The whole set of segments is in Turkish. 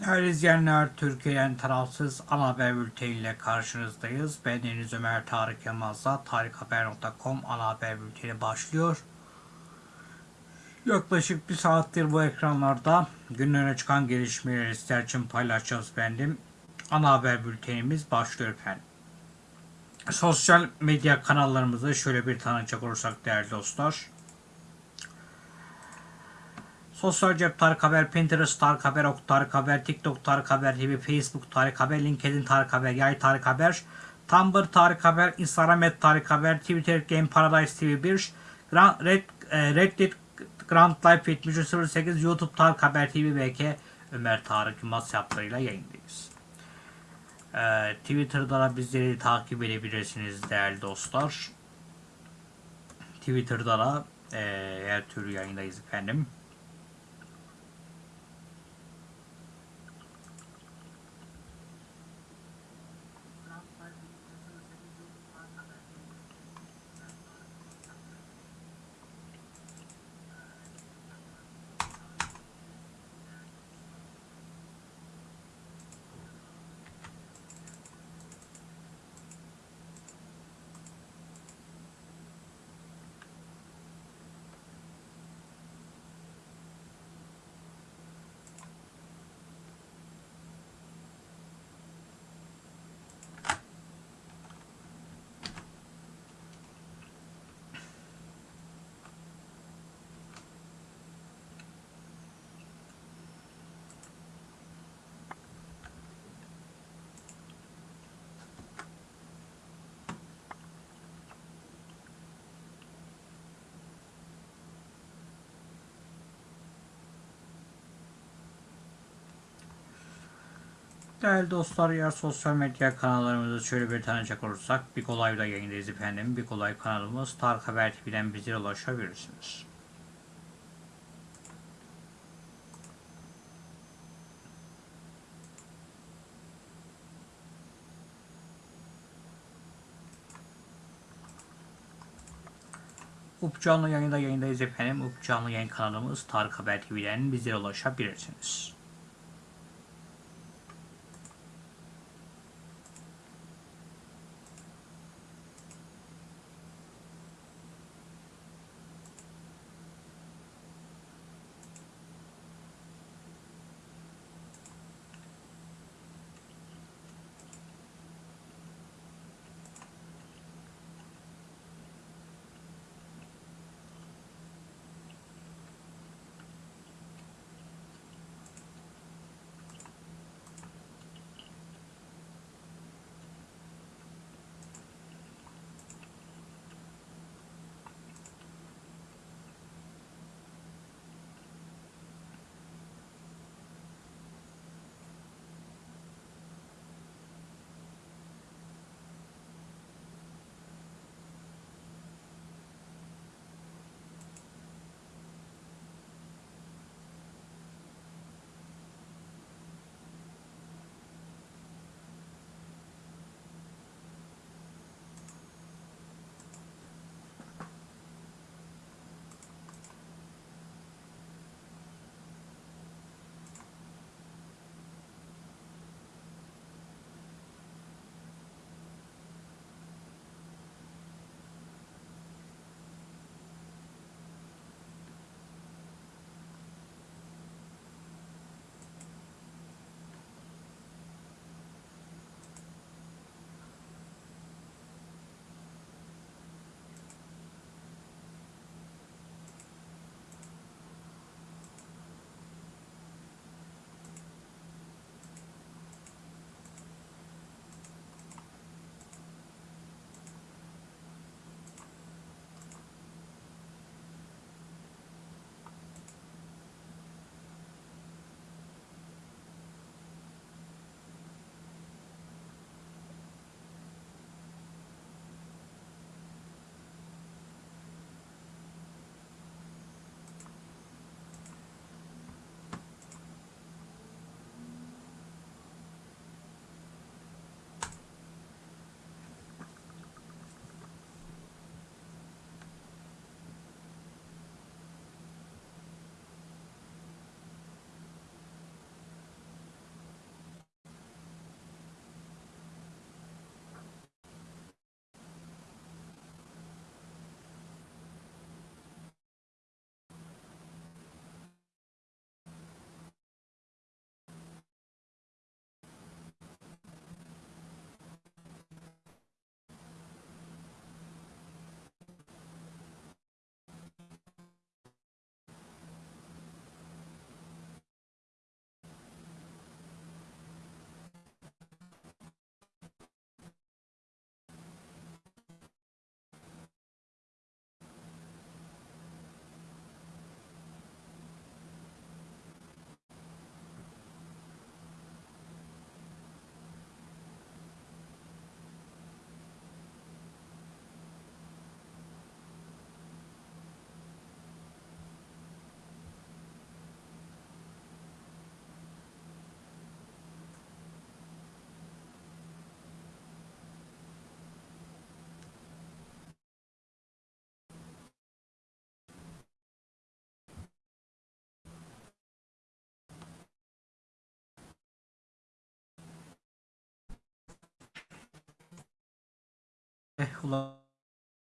Değerli izleyenler, Türkiye'den tarafsız ana haber bülteniyle karşınızdayız. Ben Deniz Ömer Tarık Yılmaz'la tarikhaber.com ana haber bülteni başlıyor. Yaklaşık bir saattir bu ekranlarda günlere çıkan gelişmeleri sizler için paylaşacağız bendim. Ana haber bültenimiz başlıyor efendim. Sosyal medya kanallarımızı şöyle bir tanıcak olursak değerli dostlar. Sosyal cep Tarık Haber, Pinterest Tarık Haber, Ok Tarık Haber, TikTok Tarık Haber TV, Facebook Tarık Haber, LinkedIn Tarık Haber, Yay Tarık Haber, Tumblr Tarık Haber, Instagram et Tarık Haber, Twitter Game Paradise TV 1, Grand, Red, e, Reddit Grand Life 7308, YouTube Tarık Haber TV BK Ömer Tarık Yılmaz hesaplarıyla yayındayız. E, Twitter'da da bizleri takip edebilirsiniz değerli dostlar. Twitter'da da e, her türlü yayındayız efendim. Değerli dostlar, eğer sosyal medya kanallarımızı şöyle bir tanıcak olursak, Big Olay'da yayındayız efendim. Big Olay kanalımız Tarık Haber TV'den bize ulaşabilirsiniz. Up canlı yayında yayındayız efendim. Up canlı yayın kanalımız Tarık Haber TV'den bize ulaşabilirsiniz.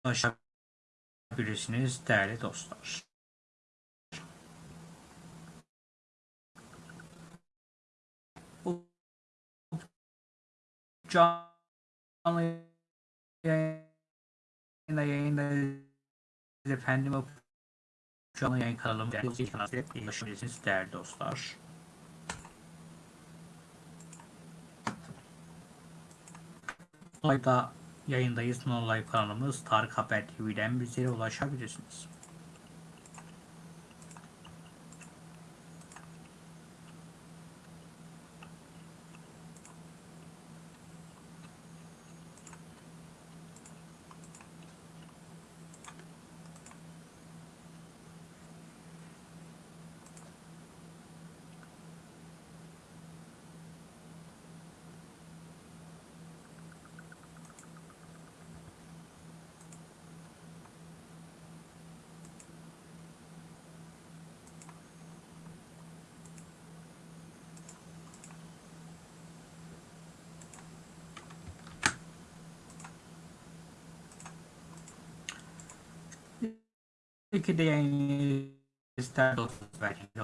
Ulaşabilirsiniz değerli dostlar. Canlı yayında yayında efendim canlı yayın kanalımda ulaşabilirsiniz değerli dostlar. Live'da yayındayız. No Live kanalımız Tarık Haber TV'den bizlere ulaşabilirsiniz. İki de yayın ister dostlar belki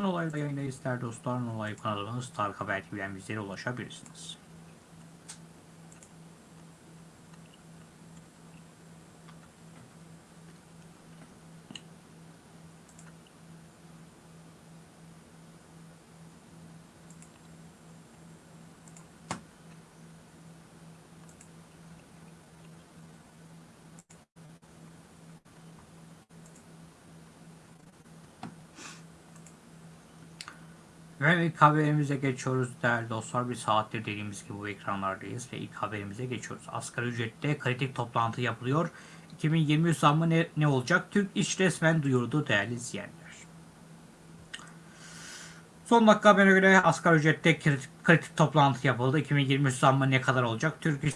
ulaşabilirsiniz. No Live'da yayındayız değerli dostlar. No Live kanalımız Tarık Haber TV'den bizlere ulaşabilirsiniz. Ve ilk haberimize geçiyoruz değerli dostlar. Bir saattir dediğimiz gibi bu ekranlardayız ve ilk haberimize geçiyoruz. Asgari ücrette kritik toplantı yapılıyor. 2023 zammı ne, ne olacak? Türk İş resmen duyurdu değerli izleyenler. Son dakika haberine göre asgari ücrette kritik, kritik toplantı yapıldı. 2023 zammı ne kadar olacak? Türk İş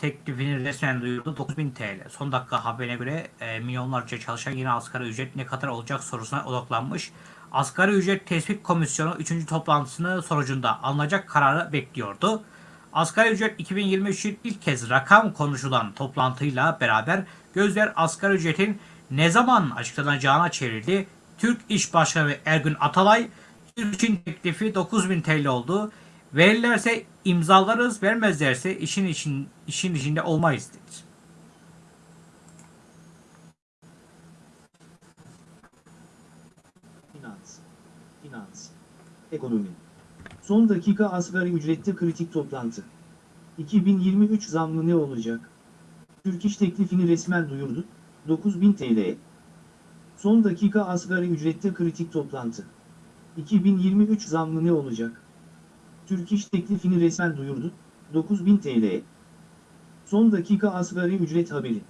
teklifini resmen duyurdu 9000 TL. Son dakika haberine göre e, milyonlarca çalışan yine asgari ücret ne kadar olacak sorusuna odaklanmış. Asgari ücret tespit komisyonu 3. toplantısının sonucunda alınacak kararı bekliyordu. Asgari ücret 2023'ün ilk kez rakam konuşulan toplantıyla beraber gözler asgari ücretin ne zaman açıklanacağına çevrildi. Türk İş Başkanı Ergün Atalay, için teklifi 9000 TL oldu. Verirlerse imzalarız, vermezlerse işin için işin içinde olmayız dedi. Finans. Finans. Ekonomi. Son dakika asgari ücrette kritik toplantı. 2023 zammı ne olacak? Türk İş teklifini resmen duyurdu. 9000 TL. Son dakika asgari ücrette kritik toplantı. 2023 zammı ne olacak? Türk İş teklifini resmen duyurdu. 9000 TL. Son dakika asgari ücret haberi.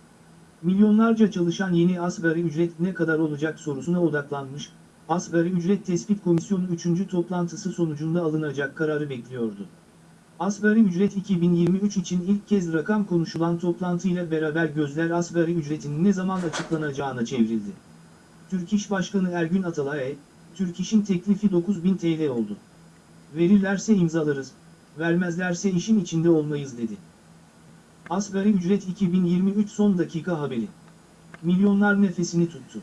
Milyonlarca çalışan yeni asgari ücret ne kadar olacak sorusuna odaklanmış, Asgari Ücret Tespit Komisyonu 3. toplantısı sonucunda alınacak kararı bekliyordu. Asgari ücret 2023 için ilk kez rakam konuşulan toplantıyla beraber gözler asgari ücretin ne zaman açıklanacağına çevrildi. Türk İş Başkanı Ergün Atalay'a, Türk İş'in teklifi 9000 TL oldu. Verirlerse imzalarız, vermezlerse işin içinde olmayız dedi. Asgari ücret 2023 son dakika haberi. Milyonlar nefesini tuttu.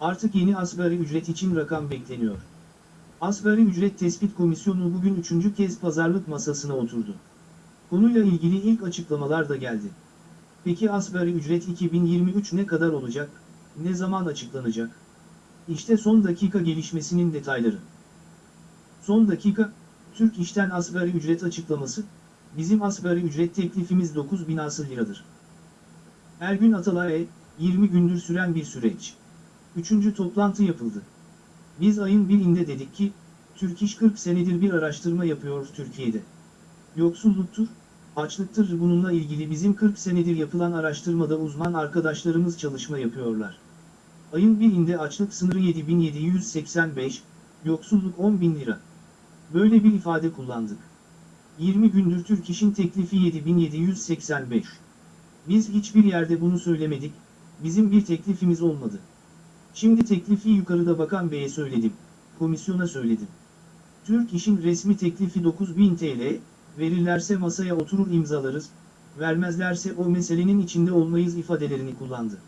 Artık yeni asgari ücret için rakam bekleniyor. Asgari Ücret Tespit Komisyonu bugün üçüncü kez pazarlık masasına oturdu. Konuyla ilgili ilk açıklamalar da geldi. Peki asgari ücret 2023 ne kadar olacak, ne zaman açıklanacak? İşte son dakika gelişmesinin detayları. Son dakika, Türk İş'ten asgari ücret açıklaması, bizim asgari ücret teklifimiz 9000 asıl liradır. Ergün Atalay'a, 20 gündür süren bir süreç. Üçüncü toplantı yapıldı. Biz ayın birinde dedik ki, Türk İş 40 senedir bir araştırma yapıyor Türkiye'de. Yoksulluktur, açlıktır. Bununla ilgili bizim 40 senedir yapılan araştırmada uzman arkadaşlarımız çalışma yapıyorlar. Ayın birinde açlık sınırı 7785, yoksulluk 10.000 lira. Böyle bir ifade kullandık. 20 gündür Türk İş'in teklifi 7785. Biz hiçbir yerde bunu söylemedik, bizim bir teklifimiz olmadı. Şimdi teklifi yukarıda Bakan Bey'e söyledim, komisyona söyledim. Türk İş'in resmi teklifi 9000 TL, verirlerse masaya oturur imzalarız, vermezlerse o meselenin içinde olmayız ifadelerini kullandı.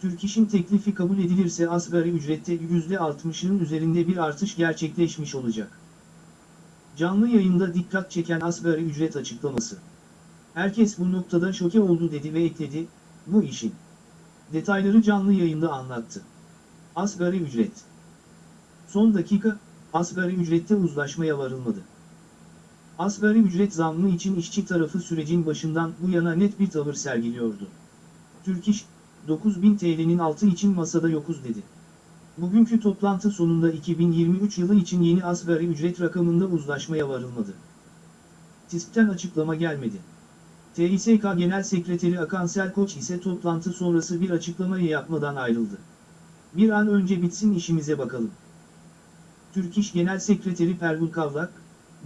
Türk İş'in teklifi kabul edilirse asgari ücrette %60'ın üzerinde bir artış gerçekleşmiş olacak. Canlı yayında dikkat çeken asgari ücret açıklaması. Herkes bu noktada şoke oldu dedi ve ekledi, bu işin. Detayları canlı yayında anlattı. Asgari ücret. Son dakika, asgari ücrette uzlaşmaya varılmadı. Asgari ücret zammı için işçi tarafı sürecin başından bu yana net bir tavır sergiliyordu. Türk İş, 9000 TL'nin altı için masada yokuz dedi. Bugünkü toplantı sonunda 2023 yılı için yeni asgari ücret rakamında uzlaşmaya varılmadı. TİSK'ten açıklama gelmedi. TİSK Genel Sekreteri Akan Selkoç ise toplantı sonrası bir açıklamayı yapmadan ayrıldı. Bir an önce bitsin işimize bakalım. Türk İş Genel Sekreteri Pervin Kavlak,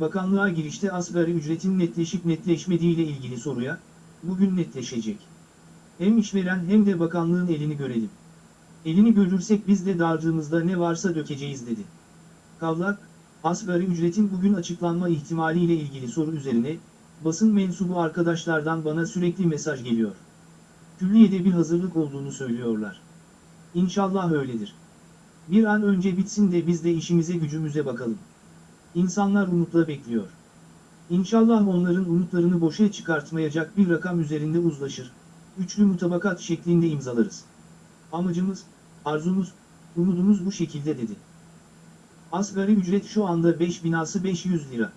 bakanlığa girişte asgari ücretin netleşip netleşmediği ile ilgili soruya, bugün netleşecek. Hem işveren hem de bakanlığın elini görelim. Elini görürsek biz de dağırdığımızda ne varsa dökeceğiz dedi. Kavlak, asgari ücretin bugün açıklanma ihtimaliyle ilgili soru üzerine, basın mensubu arkadaşlardan bana sürekli mesaj geliyor. Külliyede bir hazırlık olduğunu söylüyorlar. İnşallah öyledir. Bir an önce bitsin de biz de işimize gücümüze bakalım. İnsanlar umutla bekliyor. İnşallah onların umutlarını boşa çıkartmayacak bir rakam üzerinde uzlaşır. Üçlü mutabakat şeklinde imzalarız. Amacımız, arzumuz, umudumuz bu şekilde dedi. Asgari ücret şu anda 5 binası 500 lira.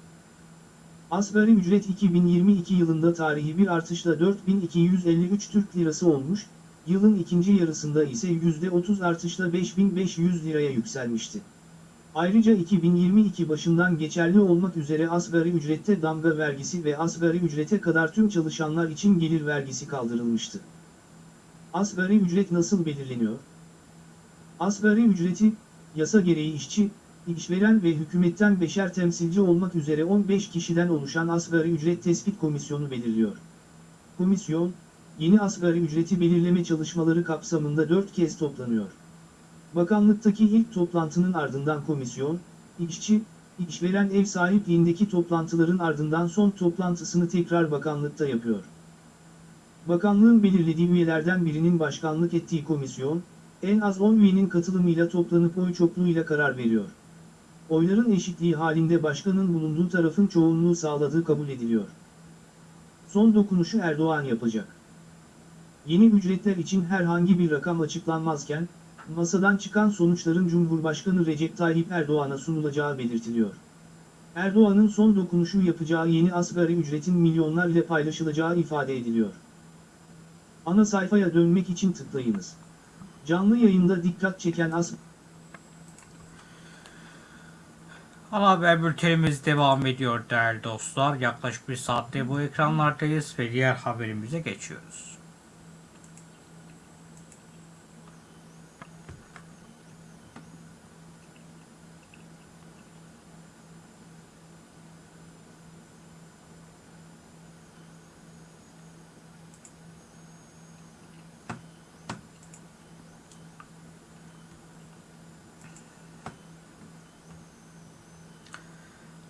Asgari ücret 2022 yılında tarihi bir artışla 4253 Türk Lirası olmuş, yılın ikinci yarısında ise %30 artışla 5500 liraya yükselmişti. Ayrıca 2022 başından geçerli olmak üzere asgari ücrette damga vergisi ve asgari ücrete kadar tüm çalışanlar için gelir vergisi kaldırılmıştı. Asgari ücret nasıl belirleniyor? Asgari ücreti, yasa gereği işçi, işveren ve hükümetten beşer temsilci olmak üzere 15 kişiden oluşan Asgari Ücret Tespit Komisyonu belirliyor. Komisyon, yeni asgari ücreti belirleme çalışmaları kapsamında 4 kez toplanıyor. Bakanlıktaki ilk toplantının ardından komisyon, işçi, işveren ev sahipliğindeki toplantıların ardından son toplantısını tekrar bakanlıkta yapıyor. Bakanlığın belirlediği üyelerden birinin başkanlık ettiği komisyon, en az 10 üyenin katılımıyla toplanıp oy çokluğuyla karar veriyor. Oyların eşitliği halinde başkanın bulunduğu tarafın çoğunluğu sağladığı kabul ediliyor. Son dokunuşu Erdoğan yapacak. Yeni ücretler için herhangi bir rakam açıklanmazken, masadan çıkan sonuçların Cumhurbaşkanı Recep Tayyip Erdoğan'a sunulacağı belirtiliyor. Erdoğan'ın son dokunuşu yapacağı yeni asgari ücretin milyonlar ile paylaşılacağı ifade ediliyor. Ana sayfaya dönmek için tıklayınız. Canlı yayında dikkat çeken asgari Ana haber bültenimiz devam ediyor değerli dostlar. Yaklaşık bir saatte bu ekranlardayız ve diğer haberimize geçiyoruz.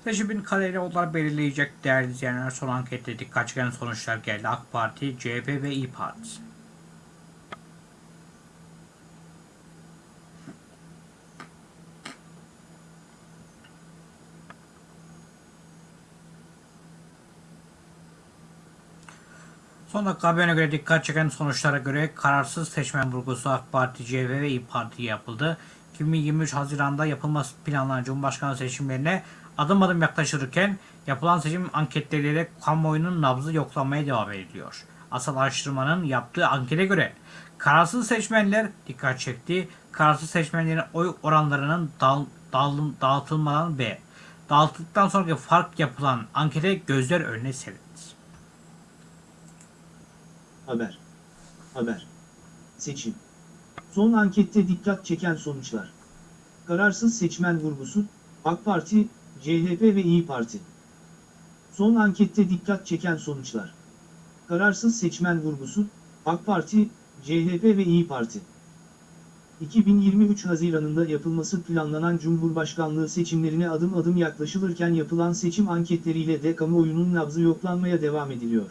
Seçimin kaderini onlar belirleyecek değerli izleyenler. Son ankette dikkat çeken sonuçlar geldi. AK Parti, CHP ve İYİ Parti. Son dakika haberine göre dikkat çeken sonuçlara göre kararsız seçmen vurgusu AK Parti, CHP ve İYİ Parti'ye yapıldı. 2023 Haziran'da yapılması planlanan Cumhurbaşkanı seçimlerine adım adım yaklaşırken yapılan seçim anketleriyle kamuoyunun nabzı yoklanmaya devam ediliyor. Asıl araştırmanın yaptığı ankete göre kararsız seçmenler dikkat çekti. Kararsız seçmenlerin oy oranlarının dağ, dağılım, dağıtılmadan ve dağıtıldıktan sonraki fark yapılan ankete gözler önüne serildi. Haber. Haber. Seçim. Son ankette dikkat çeken sonuçlar. Kararsız seçmen vurgusu, AK Parti, CHP ve İyi Parti. Son ankette dikkat çeken sonuçlar. Kararsız seçmen vurgusu, AK Parti, CHP ve İyi Parti. 2023 Haziran'ında yapılması planlanan Cumhurbaşkanlığı seçimlerine adım adım yaklaşılırken yapılan seçim anketleriyle de kamuoyunun nabzı yoklanmaya devam ediliyor.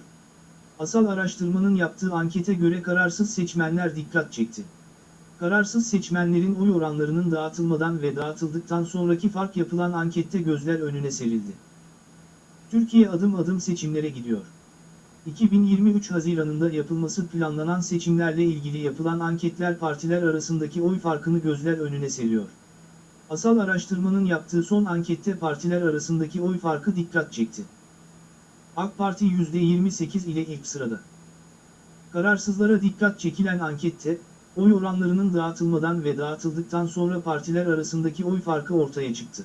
Asal araştırmanın yaptığı ankete göre kararsız seçmenler dikkat çekti. Kararsız seçmenlerin oy oranlarının dağıtılmadan ve dağıtıldıktan sonraki fark yapılan ankette gözler önüne serildi. Türkiye adım adım seçimlere gidiyor. 2023 Haziran'ında yapılması planlanan seçimlerle ilgili yapılan anketler partiler arasındaki oy farkını gözler önüne seriyor. Asal araştırmanın yaptığı son ankette partiler arasındaki oy farkı dikkat çekti. AK Parti %28 ile ilk sırada. Kararsızlara dikkat çekilen ankette, oy oranlarının dağıtılmadan ve dağıtıldıktan sonra partiler arasındaki oy farkı ortaya çıktı.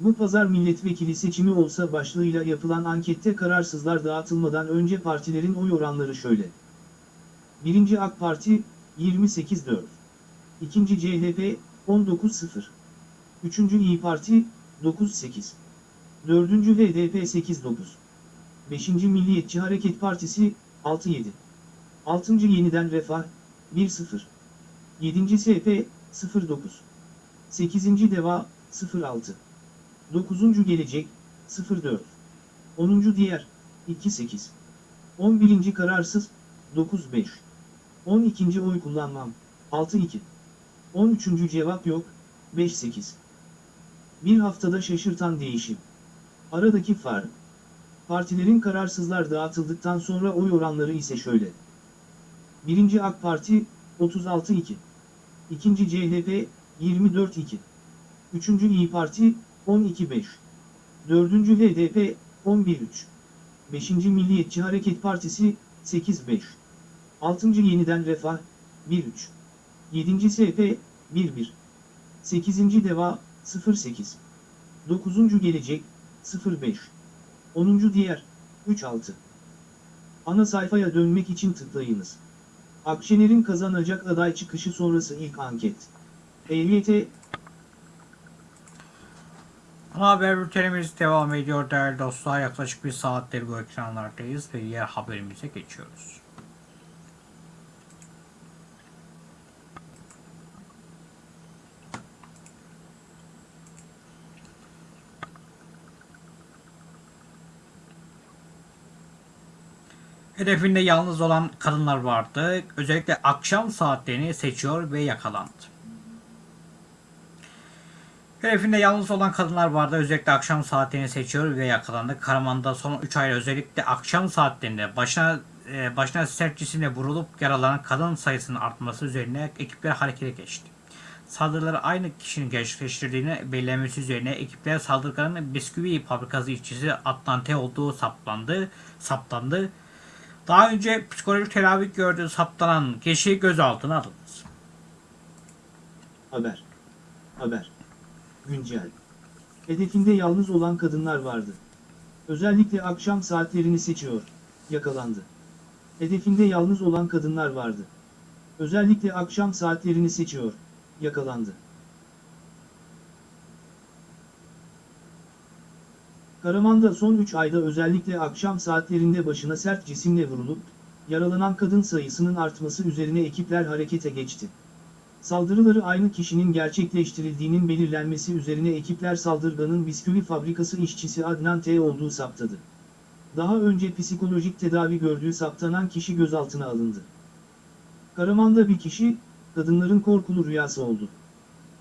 Bu pazar milletvekili seçimi olsa başlığıyla yapılan ankette kararsızlar dağıtılmadan önce partilerin oy oranları şöyle. 1. AK Parti 28-4. 2. CHP 19-0. 3. İyi Parti 9-8. 4. HDP 8-9. 5. Milliyetçi Hareket Partisi 6-7. 6. Yeniden Refah 1-0. 7. SP 0-9. 8. Deva 0-6. 9. Gelecek 04. 10. Diğer 28. 11. Kararsız 95. 12. Oy kullanmam 62. 13. Cevap yok 58. Bir haftada şaşırtan değişim. Aradaki fark. Partilerin kararsızlar dağıtıldıktan sonra oy oranları ise şöyle. 1. AK Parti 36-2. 2. CHP 24-2. 3. İyi Parti 12-5. 4. HDP 11-3. 5. Milliyetçi Hareket Partisi 8-5. 6. Yeniden Refah 1-3. 7. SP 1-1. 8. Deva 0-8. 9. Gelecek 0-5. 10. Diğer 3-6. Ana sayfaya dönmek için tıklayınız. Akşener'in kazanacak aday çıkışı sonrası ilk anket. EYT Ana haber bültenimiz devam ediyor değerli dostlar. Yaklaşık bir saattir bu ekranlardayız ve diğer haberimize geçiyoruz. Hedefinde yalnız olan kadınlar vardı. Özellikle akşam saatlerini seçiyor ve yakalandı. Hedefinde yalnız olan kadınlar vardı. Özellikle akşam saatlerini seçiyor ve yakalandı. Karaman'da son 3 ayda özellikle akşam saatlerinde başına e, başına sert cisimle vurulup yaralanan kadın sayısının artması üzerine ekipler harekete geçti. Saldırıları aynı kişinin gerçekleştirdiğini belirlemesi üzerine ekipler saldırganın bisküvi fabrikası işçisi Atlante olduğu saplandı, saptandı. Daha önce psikolojik tedavi gördüğü saptanan kişi gözaltına alındı. Haber. Haber. Güncel. Hedefinde yalnız olan kadınlar vardı. Özellikle akşam saatlerini seçiyor. Yakalandı. Hedefinde yalnız olan kadınlar vardı. Özellikle akşam saatlerini seçiyor. Yakalandı. Karaman'da son 3 ayda özellikle akşam saatlerinde başına sert cisimle vurulup, yaralanan kadın sayısının artması üzerine ekipler harekete geçti. Saldırıları aynı kişinin gerçekleştirildiğinin belirlenmesi üzerine ekipler saldırganın bisküvi fabrikası işçisi Adnan T. olduğu saptadı. Daha önce psikolojik tedavi gördüğü saptanan kişi gözaltına alındı. Karaman'da bir kişi, kadınların korkulu rüyası oldu.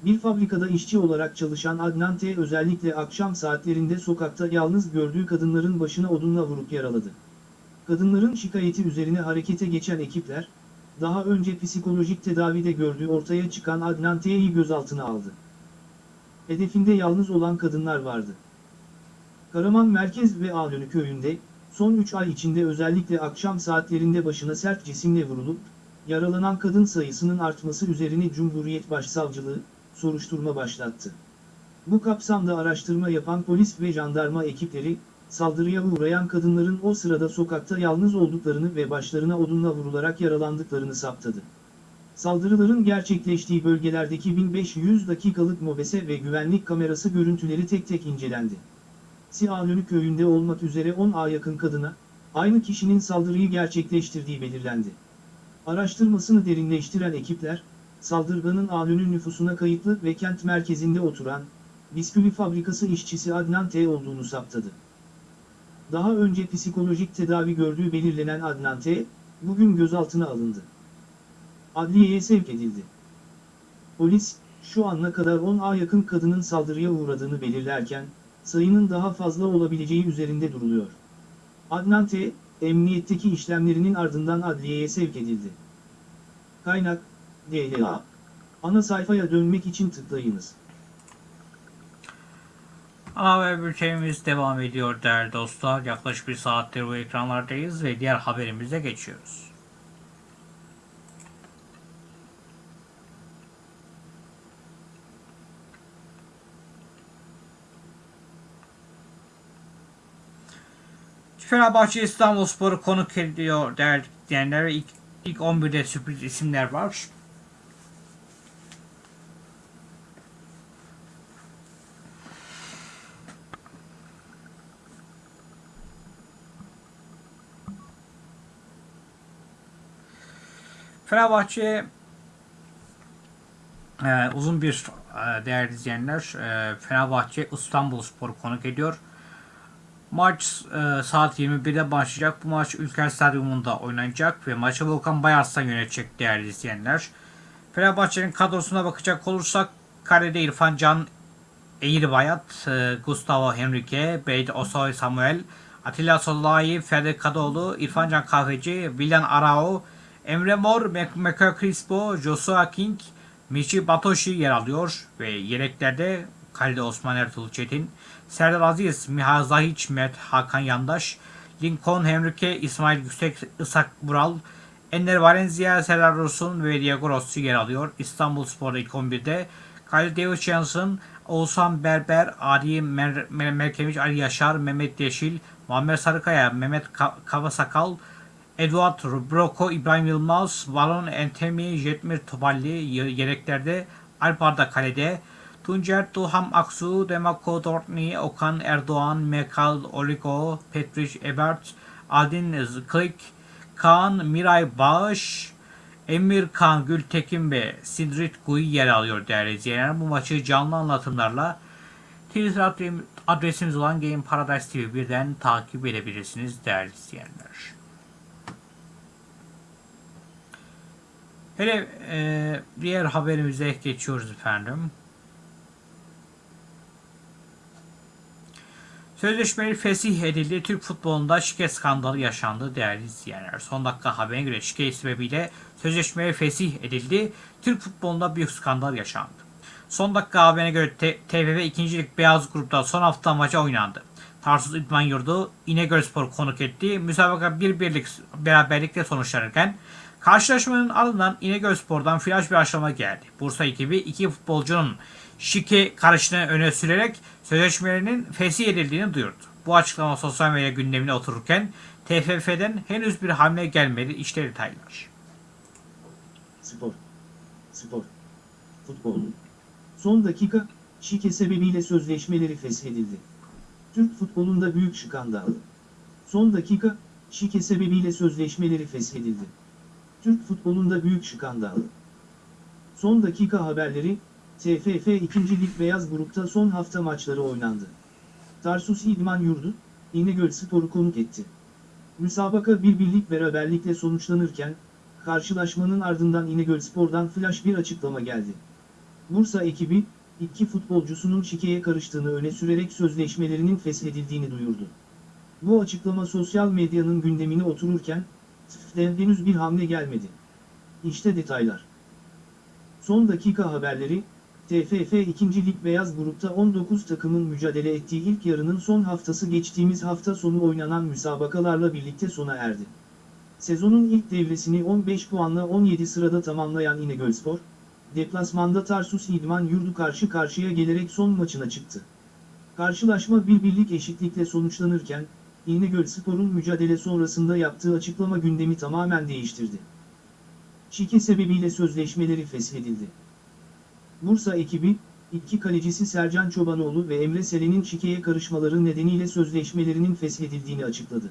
Bir fabrikada işçi olarak çalışan Adnan T. özellikle akşam saatlerinde sokakta yalnız gördüğü kadınların başına odunla vurup yaraladı. Kadınların şikayeti üzerine harekete geçen ekipler, daha önce psikolojik tedavide gördüğü ortaya çıkan Adnan T'yi gözaltına aldı. Hedefinde yalnız olan kadınlar vardı. Karaman Merkez ve Ağlönü köyünde, son 3 ay içinde özellikle akşam saatlerinde başına sert cisimle vurulup, yaralanan kadın sayısının artması üzerine Cumhuriyet Başsavcılığı, soruşturma başlattı. Bu kapsamda araştırma yapan polis ve jandarma ekipleri, saldırıya uğrayan kadınların o sırada sokakta yalnız olduklarını ve başlarına odunla vurularak yaralandıklarını saptadı. Saldırıların gerçekleştiği bölgelerdeki 1500 dakikalık mobese ve güvenlik kamerası görüntüleri tek tek incelendi. Sihalönü köyünde olmak üzere 10'a yakın kadına, aynı kişinin saldırıyı gerçekleştirdiği belirlendi. Araştırmasını derinleştiren ekipler, saldırganın Alönü nüfusuna kayıtlı ve kent merkezinde oturan, bisküvi fabrikası işçisi Adnan T. olduğunu saptadı. Daha önce psikolojik tedavi gördüğü belirlenen Adnan T., bugün gözaltına alındı. Adliyeye sevk edildi. Polis, şu ana kadar 10'a yakın kadının saldırıya uğradığını belirlerken, sayının daha fazla olabileceği üzerinde duruluyor. Adnan T., emniyetteki işlemlerinin ardından adliyeye sevk edildi. Kaynak, DLA. Ana sayfaya dönmek için tıklayınız. Haber bültenimiz devam ediyor değerli dostlar. Yaklaşık bir saattir bu ekranlardayız ve diğer haberimize geçiyoruz. Fenerbahçe İstanbulspor'u konuk ediyor değerli dinleyenler. İlk, ilk 11'de sürpriz isimler var. Fenerbahçe e, uzun bir e, değerli izleyenler e, Fenerbahçe İstanbulspor'u konuk ediyor. Maç e, saat 21'de başlayacak. Bu maç Ülker Stadyumunda oynanacak ve maçı Volkan Bayarslan yönetecek değerli izleyenler. Fenerbahçe'nin kadrosuna bakacak olursak kalede İrfan Can, Eğirbayat, e, Gustavo Henrique, Beyt Osoy Samuel, Atilla Solayi, Ferdi Kadıoğlu, İrfan Can Kahveci, Villan Arao, Emre Mor, Meka Crispo, Joshua King, Michi Batoshi yer alıyor ve yedeklerde kalede Osman Ertuğrul Çetin, Serdar Aziz, Miha Zahiç, Mert Hakan Yandaş, Lincoln Henrique, İsmail Yüksek, Isak Bural, Ender Valencia, Serdar Dursun ve Diego Rossi yer alıyor. İstanbul Spor'da ilk 11'de Kyle Johnson, Oğuzhan Berber, Ali Mer Mer Merkemiş, Ali Yaşar, Mehmet Yeşil, Muammer Sarıkaya, Mehmet Ka Kavasakal, Eduard Broko, İbrahim Yılmaz, Valon Entemi, Jetmir Toballi yedeklerde, Alp Arda kalede, Tuncer Tuham Aksu, Demako Dortni, Okan Erdoğan, Mekal Oligo, Petriş Ebert, Adin Klik, Kaan Miray Bağış, Emir Kan Gültekin ve Sidrit Guy yer alıyor değerli izleyenler. Bu maçı canlı anlatımlarla Twitter adresimiz olan Game Paradise TV 1'den takip edebilirsiniz değerli izleyenler. Hele e, diğer haberimize geçiyoruz efendim. Sözleşmeli fesih edildi. Türk futbolunda şike skandalı yaşandı değerli izleyenler. Son dakika haberine göre şike sebebiyle sözleşmeli fesih edildi. Türk futbolunda büyük skandal yaşandı. Son dakika haberine göre TFF 2. Lig Beyaz Grup'ta son hafta maçı oynandı. Tarsus İdman Yurdu İnegölspor konuk etti. Müsabaka bir birlik beraberlikle sonuçlanırken karşılaşmanın ardından İnegölspor'dan flash bir açıklama geldi. Bursa ekibi iki futbolcunun şike karışını öne sürerek sözleşmelerinin fesih edildiğini duyurdu. Bu açıklama sosyal medya gündemine otururken TFF'den henüz bir hamle gelmedi. İşte detaylar. Spor. Spor. Futbol. Son dakika, şike sebebiyle sözleşmeleri feshedildi. Türk futbolunda büyük skandal. Son dakika, şike sebebiyle sözleşmeleri feshedildi. Türk futbolunda büyük skandal. Son dakika haberleri, TFF 2. Lig Beyaz Grup'ta son hafta maçları oynandı. Tarsus İdman Yurdu, İnegöl Spor'u konuk etti. Müsabaka bir birlik beraberlikle sonuçlanırken, karşılaşmanın ardından İnegöl Spor'dan flash bir açıklama geldi. Bursa ekibi, iki futbolcusunun şikeye karıştığını öne sürerek sözleşmelerinin feshedildiğini duyurdu. Bu açıklama sosyal medyanın gündemine otururken, TFF'den henüz bir hamle gelmedi. İşte detaylar. Son dakika haberleri, TFF 2. Lig Beyaz Grup'ta 19 takımın mücadele ettiği ilk yarının son haftası geçtiğimiz hafta sonu oynanan müsabakalarla birlikte sona erdi. Sezonun ilk devresini 15 puanla 17 sırada tamamlayan İnegölspor, deplasmanda Tarsus İdman Yurdu karşı karşıya gelerek son maçına çıktı. Karşılaşma bir birlik eşitlikle sonuçlanırken, İnegöl Spor'un mücadele sonrasında yaptığı açıklama gündemi tamamen değiştirdi. Şike sebebiyle sözleşmeleri feshedildi. Bursa ekibi, iki kalecisi Sercan Çobanoğlu ve Emre Selen'in şikeye karışmaları nedeniyle sözleşmelerinin feshedildiğini açıkladı.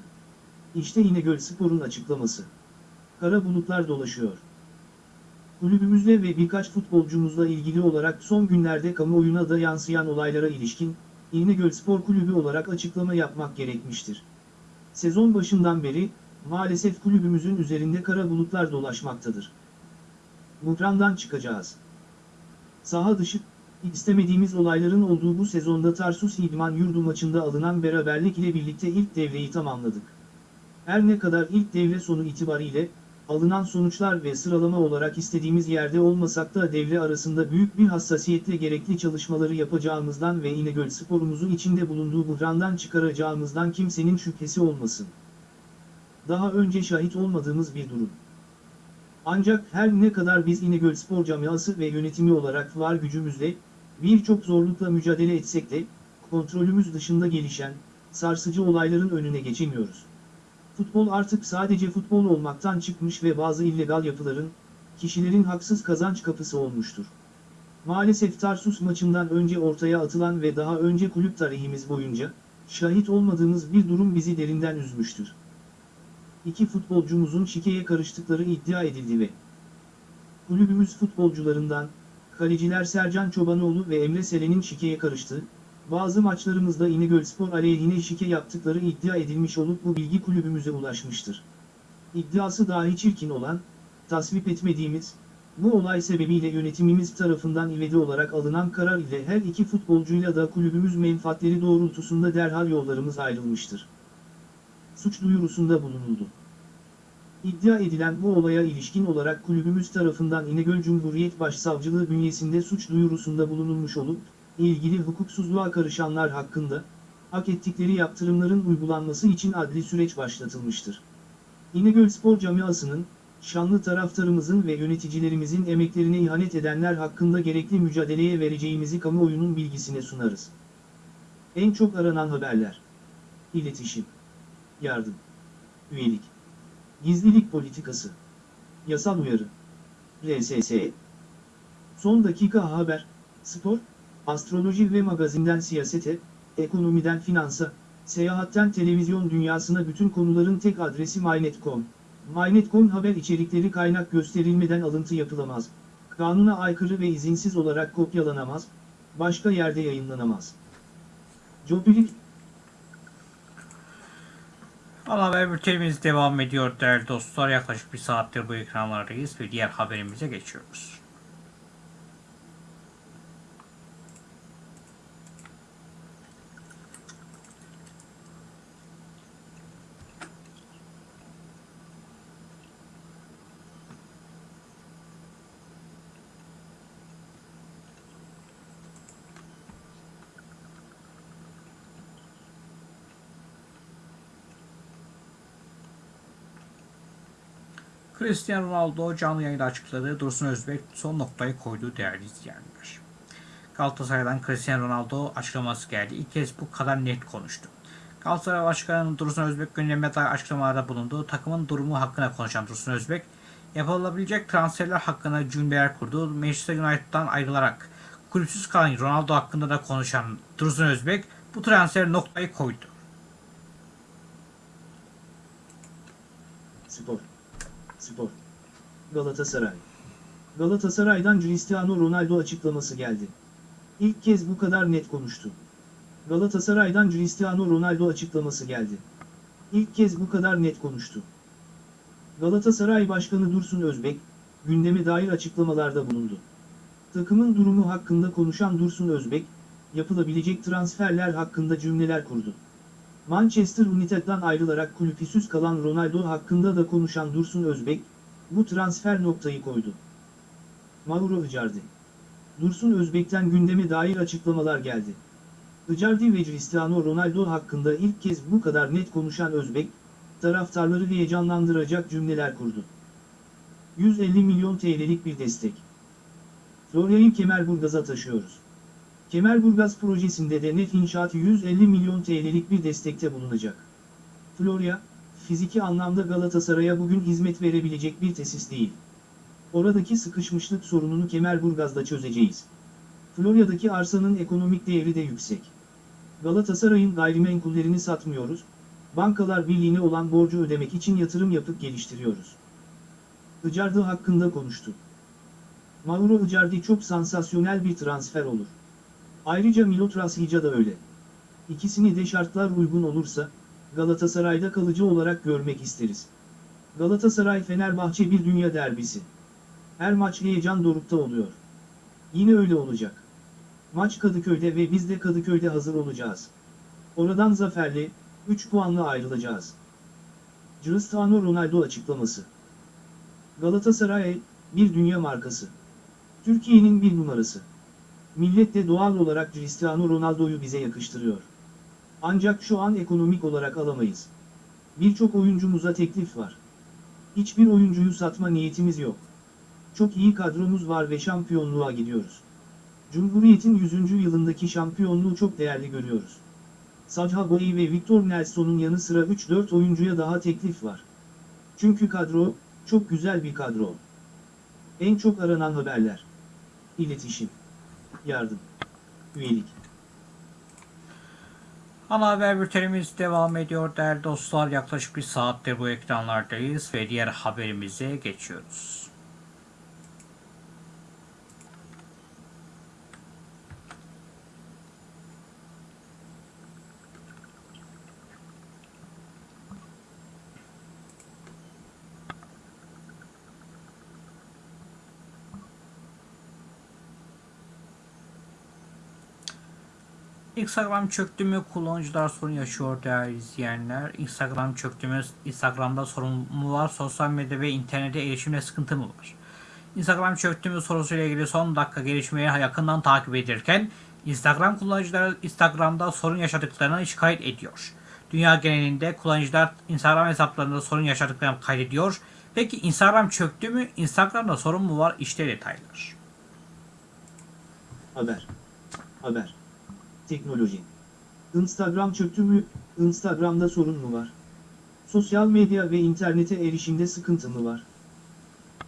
İşte İnegöl Spor'un açıklaması. Kara bulutlar dolaşıyor. Kulübümüzle ve birkaç futbolcumuzla ilgili olarak son günlerde kamuoyuna da yansıyan olaylara ilişkin, İnegöl Spor Kulübü olarak açıklama yapmak gerekmiştir. Sezon başından beri, maalesef kulübümüzün üzerinde kara bulutlar dolaşmaktadır. Buhrandan çıkacağız. Saha dışı, istemediğimiz olayların olduğu bu sezonda Tarsus İdman Yurdu maçında alınan beraberlik ile birlikte ilk devreyi tamamladık. Her ne kadar ilk devre sonu itibariyle, alınan sonuçlar ve sıralama olarak istediğimiz yerde olmasak da devre arasında büyük bir hassasiyetle gerekli çalışmaları yapacağımızdan ve İnegöl sporumuzun içinde bulunduğu buhrandan çıkaracağımızdan kimsenin şüphesi olmasın. Daha önce şahit olmadığımız bir durum. Ancak her ne kadar biz İnegöl Spor Camiası ve yönetimi olarak var gücümüzle, birçok zorlukla mücadele etsek de, kontrolümüz dışında gelişen, sarsıcı olayların önüne geçemiyoruz. Futbol artık sadece futbol olmaktan çıkmış ve bazı illegal yapıların, kişilerin haksız kazanç kapısı olmuştur. Maalesef Tarsus maçından önce ortaya atılan ve daha önce kulüp tarihimiz boyunca, şahit olmadığımız bir durum bizi derinden üzmüştür. İki futbolcumuzun şikeye karıştıkları iddia edildi ve kulübümüz futbolcularından, kaleciler Sercan Çobanoğlu ve Emre Selen'in şikeye karıştığı, bazı maçlarımızda İnegölspor aleyhine şike yaptıkları iddia edilmiş olup bu bilgi kulübümüze ulaşmıştır. İddiası dahi çirkin olan, tasvip etmediğimiz, bu olay sebebiyle yönetimimiz tarafından ivedi olarak alınan karar ile her iki futbolcuyla da kulübümüz menfaatleri doğrultusunda derhal yollarımız ayrılmıştır. Suç duyurusunda bulunuldu. İddia edilen bu olaya ilişkin olarak kulübümüz tarafından İnegöl Cumhuriyet Başsavcılığı bünyesinde suç duyurusunda bulunulmuş olup, ilgili hukuksuzluğa karışanlar hakkında, hak ettikleri yaptırımların uygulanması için adli süreç başlatılmıştır. İnegöl Spor Camiası'nın, şanlı taraftarımızın ve yöneticilerimizin emeklerine ihanet edenler hakkında gerekli mücadeleye vereceğimizi kamuoyunun bilgisine sunarız. En çok aranan haberler. İletişim. Yardım. Üyelik. Gizlilik politikası. Yasal uyarı. RSS. Son dakika haber, spor, astroloji ve magazinden siyasete, ekonomiden finansa, seyahatten televizyon dünyasına bütün konuların tek adresi MyNet.com. MyNet.com haber içerikleri kaynak gösterilmeden alıntı yapılamaz. Kanuna aykırı ve izinsiz olarak kopyalanamaz, başka yerde yayınlanamaz. Jobilik Ana haber bültenimiz devam ediyor değerli dostlar. Yaklaşık bir saattir bu ekranlardayız ve diğer haberimize geçiyoruz. Cristiano Ronaldo canlı yayında açıkladığı Dursun Özbek son noktayı koydu değerli izleyenler. Galatasaray'dan Cristiano Ronaldo açıklaması geldi. İlk kez bu kadar net konuştu. Galatasaray Başkanı Dursun Özbek gündeme dair açıklamalarda bulundu. Takımın durumu hakkında konuşan Dursun Özbek, yapılabilecek transferler hakkında cümleler kurdu. Manchester United'dan ayrılarak kulüpsüz kalan Ronaldo hakkında da konuşan Dursun Özbek bu transfer noktayı koydu. Spor. Spor. Galatasaray. Galatasaray'dan Cristiano Ronaldo açıklaması geldi. İlk kez bu kadar net konuştu. Galatasaray'dan Cristiano Ronaldo açıklaması geldi. İlk kez bu kadar net konuştu. Galatasaray Başkanı Dursun Özbek, gündeme dair açıklamalarda bulundu. Takımın durumu hakkında konuşan Dursun Özbek, yapılabilecek transferler hakkında cümleler kurdu. Manchester United'dan ayrılarak kulüpsüz kalan Ronaldo hakkında da konuşan Dursun Özbek, bu transfer noktayı koydu. Mauro Icardi Dursun Özbek'ten gündeme dair açıklamalar geldi. Icardi ve Cristiano Ronaldo hakkında ilk kez bu kadar net konuşan Özbek, taraftarları heyecanlandıracak cümleler kurdu. 150 milyon TL'lik bir destek. Florya'yı Kemerburgaz'a taşıyoruz. Kemerburgaz projesinde de net inşaat 150 milyon TL'lik bir destekte bulunacak. Florya, fiziki anlamda Galatasaray'a bugün hizmet verebilecek bir tesis değil. Oradaki sıkışmışlık sorununu Kemerburgaz'da çözeceğiz. Florya'daki arsanın ekonomik değeri de yüksek. Galatasaray'ın gayrimenkullerini satmıyoruz, Bankalar Birliği'ne olan borcu ödemek için yatırım yapıp geliştiriyoruz. Icardi hakkında konuştu. Mauro Icardi çok sansasyonel bir transfer olur. Ayrıca Milot Rashica da öyle. İkisini de şartlar uygun olursa, Galatasaray'da kalıcı olarak görmek isteriz. Galatasaray-Fenerbahçe bir dünya derbisi. Her maç heyecan dorukta oluyor. Yine öyle olacak. Maç Kadıköy'de ve biz de Kadıköy'de hazır olacağız. Oradan zaferli, 3 puanla ayrılacağız. Cristiano Ronaldo açıklaması. Galatasaray, bir dünya markası. Türkiye'nin bir numarası. Millet de doğal olarak Cristiano Ronaldo'yu bize yakıştırıyor. Ancak şu an ekonomik olarak alamayız. Birçok oyuncumuza teklif var. Hiçbir oyuncuyu satma niyetimiz yok. Çok iyi kadromuz var ve şampiyonluğa gidiyoruz. Cumhuriyet'in 100. yılındaki şampiyonluğu çok değerli görüyoruz. Sajha Boey ve Victor Nelson'un yanı sıra 3-4 oyuncuya daha teklif var. Çünkü kadro, çok güzel bir kadro. En çok aranan haberler. İletişim. Yardım. Üyelik. Ana haber bültenimiz devam ediyor değerli dostlar. Yaklaşık bir saattir bu ekranlardayız ve diğer haberimize geçiyoruz. Instagram çöktü mü kullanıcılar sorun yaşıyor değerli izleyenler. Instagram çöktü mü? Instagram'da sorun mu var? Sosyal medya ve internete erişimde sıkıntı mı var? Instagram çöktü mü sorusuyla ilgili son dakika gelişmeyi yakından takip ederken Instagram kullanıcıları Instagram'da sorun yaşadıklarını şikayet ediyor. Dünya genelinde kullanıcılar Instagram hesaplarında sorun yaşadıklarını kaydediyor. Peki Instagram çöktü mü? Instagram'da sorun mu var? İşte detaylar. Haber. Haber. Teknoloji. Instagram çöktü mü? Instagram'da sorun mu var? Sosyal medya ve internete erişimde sıkıntı mı var?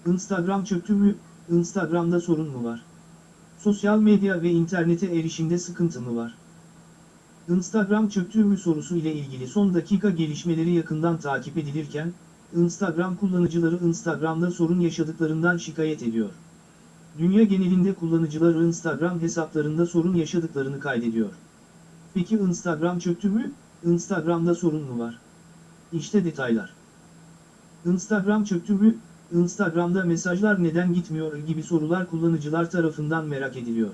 Instagram çöktü mü? Instagram'da sorun mu var? Sosyal medya ve internete erişimde sıkıntı mı var? Instagram çöktü mü sorusu ile ilgili son dakika gelişmeleri yakından takip edilirken, Instagram kullanıcıları Instagram'da sorun yaşadıklarından şikayet ediyor. Dünya genelinde kullanıcılar Instagram hesaplarında sorun yaşadıklarını kaydediyor. Peki Instagram çöktü mü? Instagram'da sorun mu var? İşte detaylar. Instagram çöktü mü? Instagram'da mesajlar neden gitmiyor gibi sorular kullanıcılar tarafından merak ediliyor.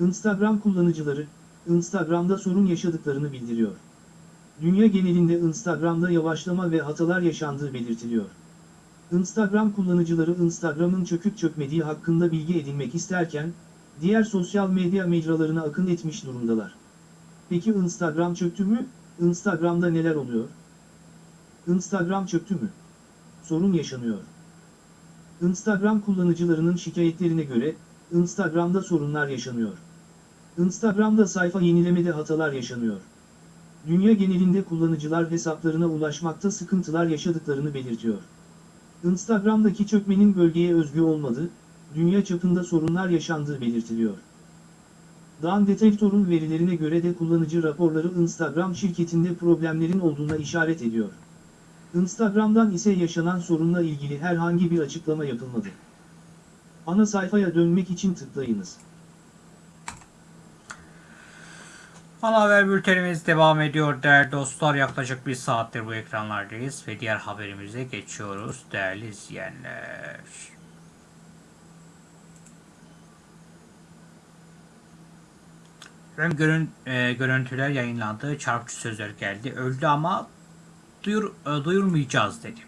Instagram kullanıcıları, Instagram'da sorun yaşadıklarını bildiriyor. Dünya genelinde Instagram'da yavaşlama ve hatalar yaşandığı belirtiliyor. Instagram kullanıcıları Instagram'ın çöküp çökmediği hakkında bilgi edinmek isterken, diğer sosyal medya mecralarına akın etmiş durumdalar. Peki Instagram çöktü mü? Instagram'da neler oluyor? Instagram çöktü mü? Sorun yaşanıyor. Instagram kullanıcılarının şikayetlerine göre, Instagram'da sorunlar yaşanıyor. Instagram'da sayfa yenilemede hatalar yaşanıyor. Dünya genelinde kullanıcılar hesaplarına ulaşmakta sıkıntılar yaşadıklarını belirtiyor. Instagram'daki çökmenin bölgeye özgü olmadığı, dünya çapında sorunlar yaşandığı belirtiliyor. Dan Detektor'un verilerine göre de kullanıcı raporları Instagram şirketinde problemlerin olduğuna işaret ediyor. Instagram'dan ise yaşanan sorunla ilgili herhangi bir açıklama yapılmadı. Ana sayfaya dönmek için tıklayınız. Ana haber bültenimiz devam ediyor değerli dostlar. Yaklaşık bir saattir bu ekranlardayız ve diğer haberimize geçiyoruz değerli izleyenler. Hem görün, e, görüntüler yayınlandı, çarpıcı sözler geldi. Öldü ama duyur, e, duyurmayacağız dedi.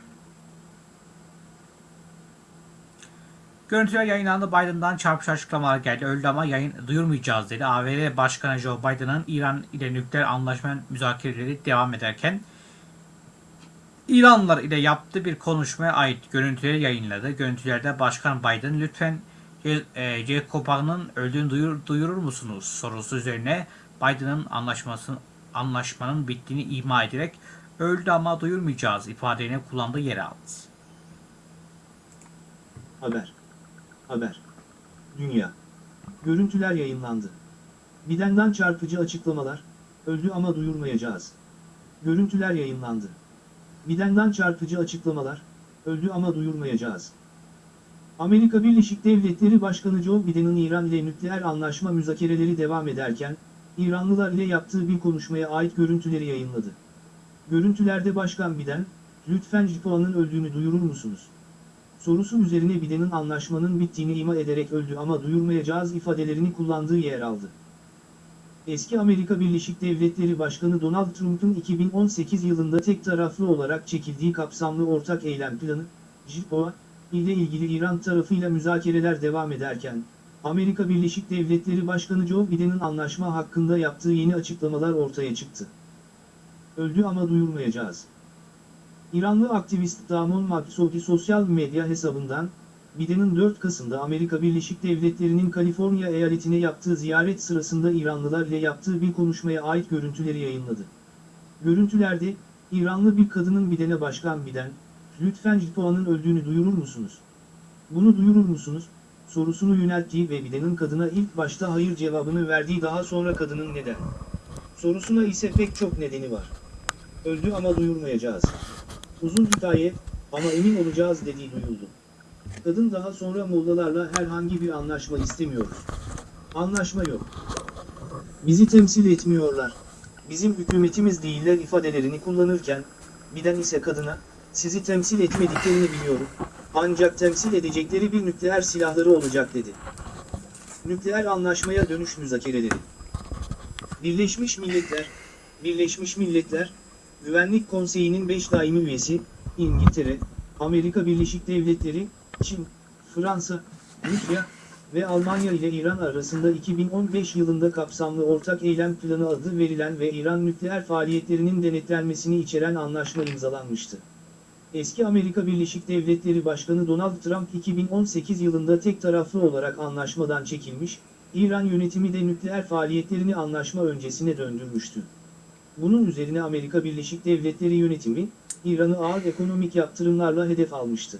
Görüntüler yayınlandı. Biden'dan çarpıcı açıklamalar geldi. Öldü ama yayın duyurmayacağız dedi. ABD Başkanı Joe Biden'ın İran ile nükleer anlaşma müzakereleri devam ederken İranlılar ile yaptığı bir konuşmaya ait görüntüleri yayınladı. Görüntülerde Başkan Biden lütfen Ce- e, Bağ'ın öldüğünü duyur, duyurur musunuz sorusu üzerine Biden'ın anlaşmanın bittiğini ima ederek öldü ama duyurmayacağız ifadelerini kullandığı yer aldı. Haber. Haber. Dünya. Görüntüler yayınlandı. Biden'dan çarpıcı açıklamalar, öldü ama duyurmayacağız. Görüntüler yayınlandı. Biden'dan çarpıcı açıklamalar, öldü ama duyurmayacağız. Amerika Birleşik Devletleri Başkanı Joe Biden'ın İran ile nükleer anlaşma müzakereleri devam ederken, İranlılar ile yaptığı bir konuşmaya ait görüntüleri yayınladı. Görüntülerde Başkan Biden, lütfen Jipoa'nın öldüğünü duyurur musunuz? Sorusu üzerine Biden'ın anlaşmanın bittiğini ima ederek öldü ama duyurmayacağız ifadelerini kullandığı yer aldı. Eski Amerika Birleşik Devletleri Başkanı Donald Trump'ın 2018 yılında tek taraflı olarak çekildiği kapsamlı ortak eylem planı, JIPOA, ile ilgili İran tarafıyla müzakereler devam ederken, Amerika Birleşik Devletleri Başkanı Joe Biden'ın anlaşma hakkında yaptığı yeni açıklamalar ortaya çıktı. Öldü ama duyurmayacağız. İranlı aktivist Damon Maksudi sosyal medya hesabından, Biden'ın 4 Kasım'da Amerika Birleşik Devletleri'nin Kaliforniya eyaletine yaptığı ziyaret sırasında İranlılar ile yaptığı bir konuşmaya ait görüntüleri yayınladı. Görüntülerde, İranlı bir kadının Biden'e başkan Biden, lütfen Jipoa'nın öldüğünü duyurur musunuz? Bunu duyurur musunuz? sorusunu yönelttiği ve Biden'ın kadına ilk başta hayır cevabını verdiği daha sonra kadının neden? Sorusuna ise pek çok nedeni var. Öldü ama duyurmayacağız. Uzun hikaye, ama emin olacağız dediği duyuldu. Kadın daha sonra Mollalarla herhangi bir anlaşma istemiyoruz. Anlaşma yok. Bizi temsil etmiyorlar. Bizim hükümetimiz değiller ifadelerini kullanırken, Biden ise kadına, sizi temsil etmediklerini biliyorum, ancak temsil edecekleri bir nükleer silahları olacak dedi. Nükleer anlaşmaya dönüş müzakereleri. Birleşmiş Milletler, Birleşmiş Milletler, Güvenlik Konseyi'nin 5 daimi üyesi, İngiltere, Amerika Birleşik Devletleri, Çin, Fransa, Rusya ve Almanya ile İran arasında 2015 yılında kapsamlı ortak eylem planı adı verilen ve İran nükleer faaliyetlerinin denetlenmesini içeren anlaşma imzalanmıştı. Eski Amerika Birleşik Devletleri Başkanı Donald Trump 2018 yılında tek taraflı olarak anlaşmadan çekilmiş, İran yönetimi de nükleer faaliyetlerini anlaşma öncesine döndürmüştü. Bunun üzerine Amerika Birleşik Devletleri yönetimi, İran'ı ağır ekonomik yaptırımlarla hedef almıştı.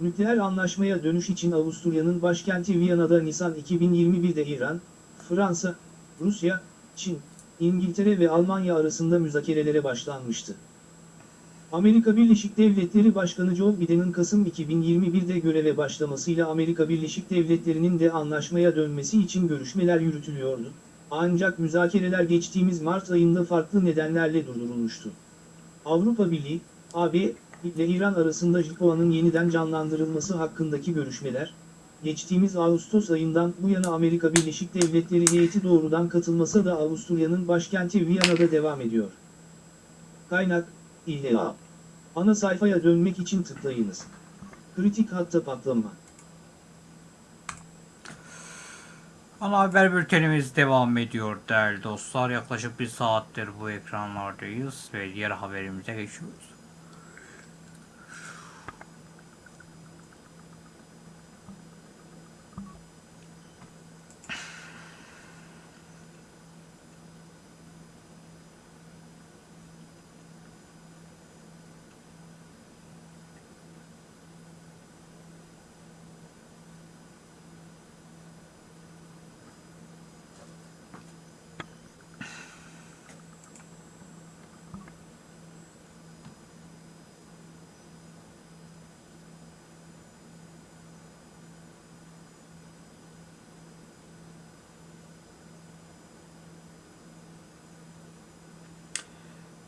Nükleer anlaşmaya dönüş için Avusturya'nın başkenti Viyana'da Nisan 2021'de İran, Fransa, Rusya, Çin, İngiltere ve Almanya arasında müzakerelere başlanmıştı. Amerika Birleşik Devletleri Başkanı Joe Biden'ın Kasım 2021'de göreve başlamasıyla Amerika Birleşik Devletleri'nin de anlaşmaya dönmesi için görüşmeler yürütülüyordu. Ancak müzakereler geçtiğimiz Mart ayında farklı nedenlerle durdurulmuştu. Avrupa Birliği, AB ile İran arasında JIPOA'nın yeniden canlandırılması hakkındaki görüşmeler, geçtiğimiz Ağustos ayından bu yana Amerika Birleşik Devletleri heyeti doğrudan katılmasa da Avusturya'nın başkenti Viyana'da devam ediyor. Kaynak, İHA. Ana sayfaya dönmek için tıklayınız. Kritik hatta patlama. Ana haber bültenimiz devam ediyor değerli dostlar. Yaklaşık bir saattir bu ekranlardayız ve diğer haberimize geçiyoruz.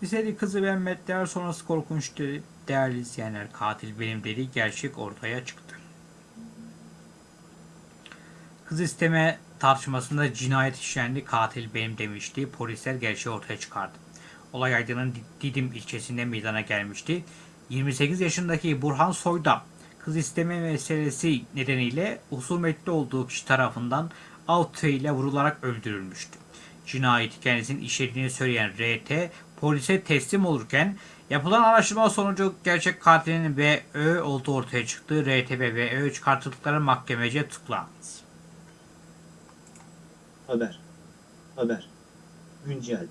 Liseli kızı Mehmetler sonrası korkunç de- değerli izleyenler katil benim dedi gerçek ortaya çıktı. Kız isteme tartışmasında cinayet işlendi katil benim demişti. Polisler gerçeği ortaya çıkardı. Olay Aydın'ın Didim ilçesinde meydana gelmişti. 28 yaşındaki Burhan Soyda kız isteme meselesi nedeniyle husumetli olduğu kişi tarafından av tüfeğiyle vurularak öldürülmüştü. Cinayeti kendisinin işlediğini söyleyen RT polise teslim olurken yapılan araştırma sonucu gerçek katilinin VÖ olduğu ortaya çıktı. RTB VÖ çıkartıldıkları mahkemece tutuklandı. Haber. Haber. Güncel.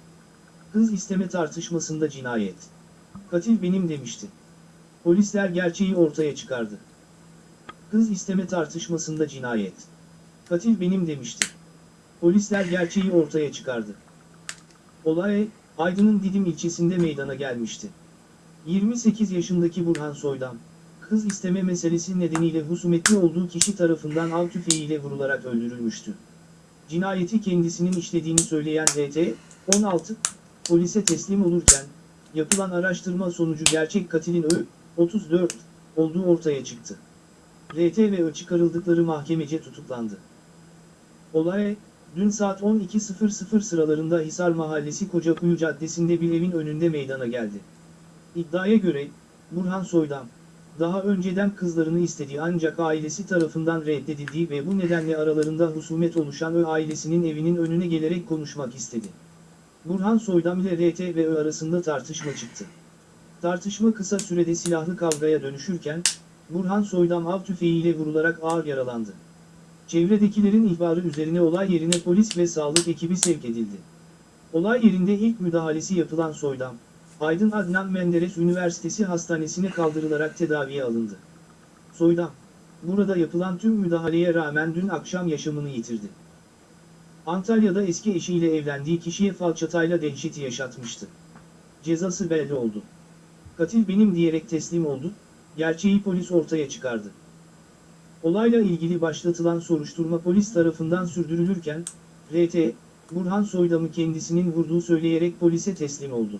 Kız isteme tartışmasında cinayet. Katil benim demişti. Polisler gerçeği ortaya çıkardı. Kız isteme tartışmasında cinayet. Katil benim demişti. Polisler gerçeği ortaya çıkardı. Olay, Aydın'ın Didim ilçesinde meydana gelmişti. 28 yaşındaki Burhan Soydam, kız isteme meselesi nedeniyle husumetli olduğu kişi tarafından av tüfeğiyle vurularak öldürülmüştü. Cinayeti kendisinin işlediğini söyleyen RT, 16, polise teslim olurken, yapılan araştırma sonucu gerçek katilin Ö, 34, olduğu ortaya çıktı. RT ve Ö çıkarıldıkları mahkemece tutuklandı. Olay, dün saat 12.00 sıralarında Hisar Mahallesi Kocakuyu Caddesi'nde bir evin önünde meydana geldi. İddiaya göre, Burhan Soydam, daha önceden kızlarını istediği ancak ailesi tarafından reddedildiği ve bu nedenle aralarında husumet oluşan Ö ailesinin evinin önüne gelerek konuşmak istedi. Burhan Soydam ile RT ve Ö arasında tartışma çıktı. Tartışma kısa sürede silahlı kavgaya dönüşürken, Burhan Soydam av tüfeğiyle vurularak ağır yaralandı. Çevredekilerin ihbarı üzerine olay yerine polis ve sağlık ekibi sevk edildi. Olay yerinde ilk müdahalesi yapılan Soydam, Aydın Adnan Menderes Üniversitesi Hastanesi'ne kaldırılarak tedaviye alındı. Soydam, burada yapılan tüm müdahaleye rağmen dün akşam yaşamını yitirdi. Antalya'da eski eşiyle evlendiği kişiye falçatayla dehşeti yaşatmıştı. Cezası belli oldu. Katil benim diyerek teslim oldu, gerçeği polis ortaya çıkardı. Olayla ilgili başlatılan soruşturma polis tarafından sürdürülürken, RT, Burhan Soydam'ı kendisinin vurduğu söyleyerek polise teslim oldu.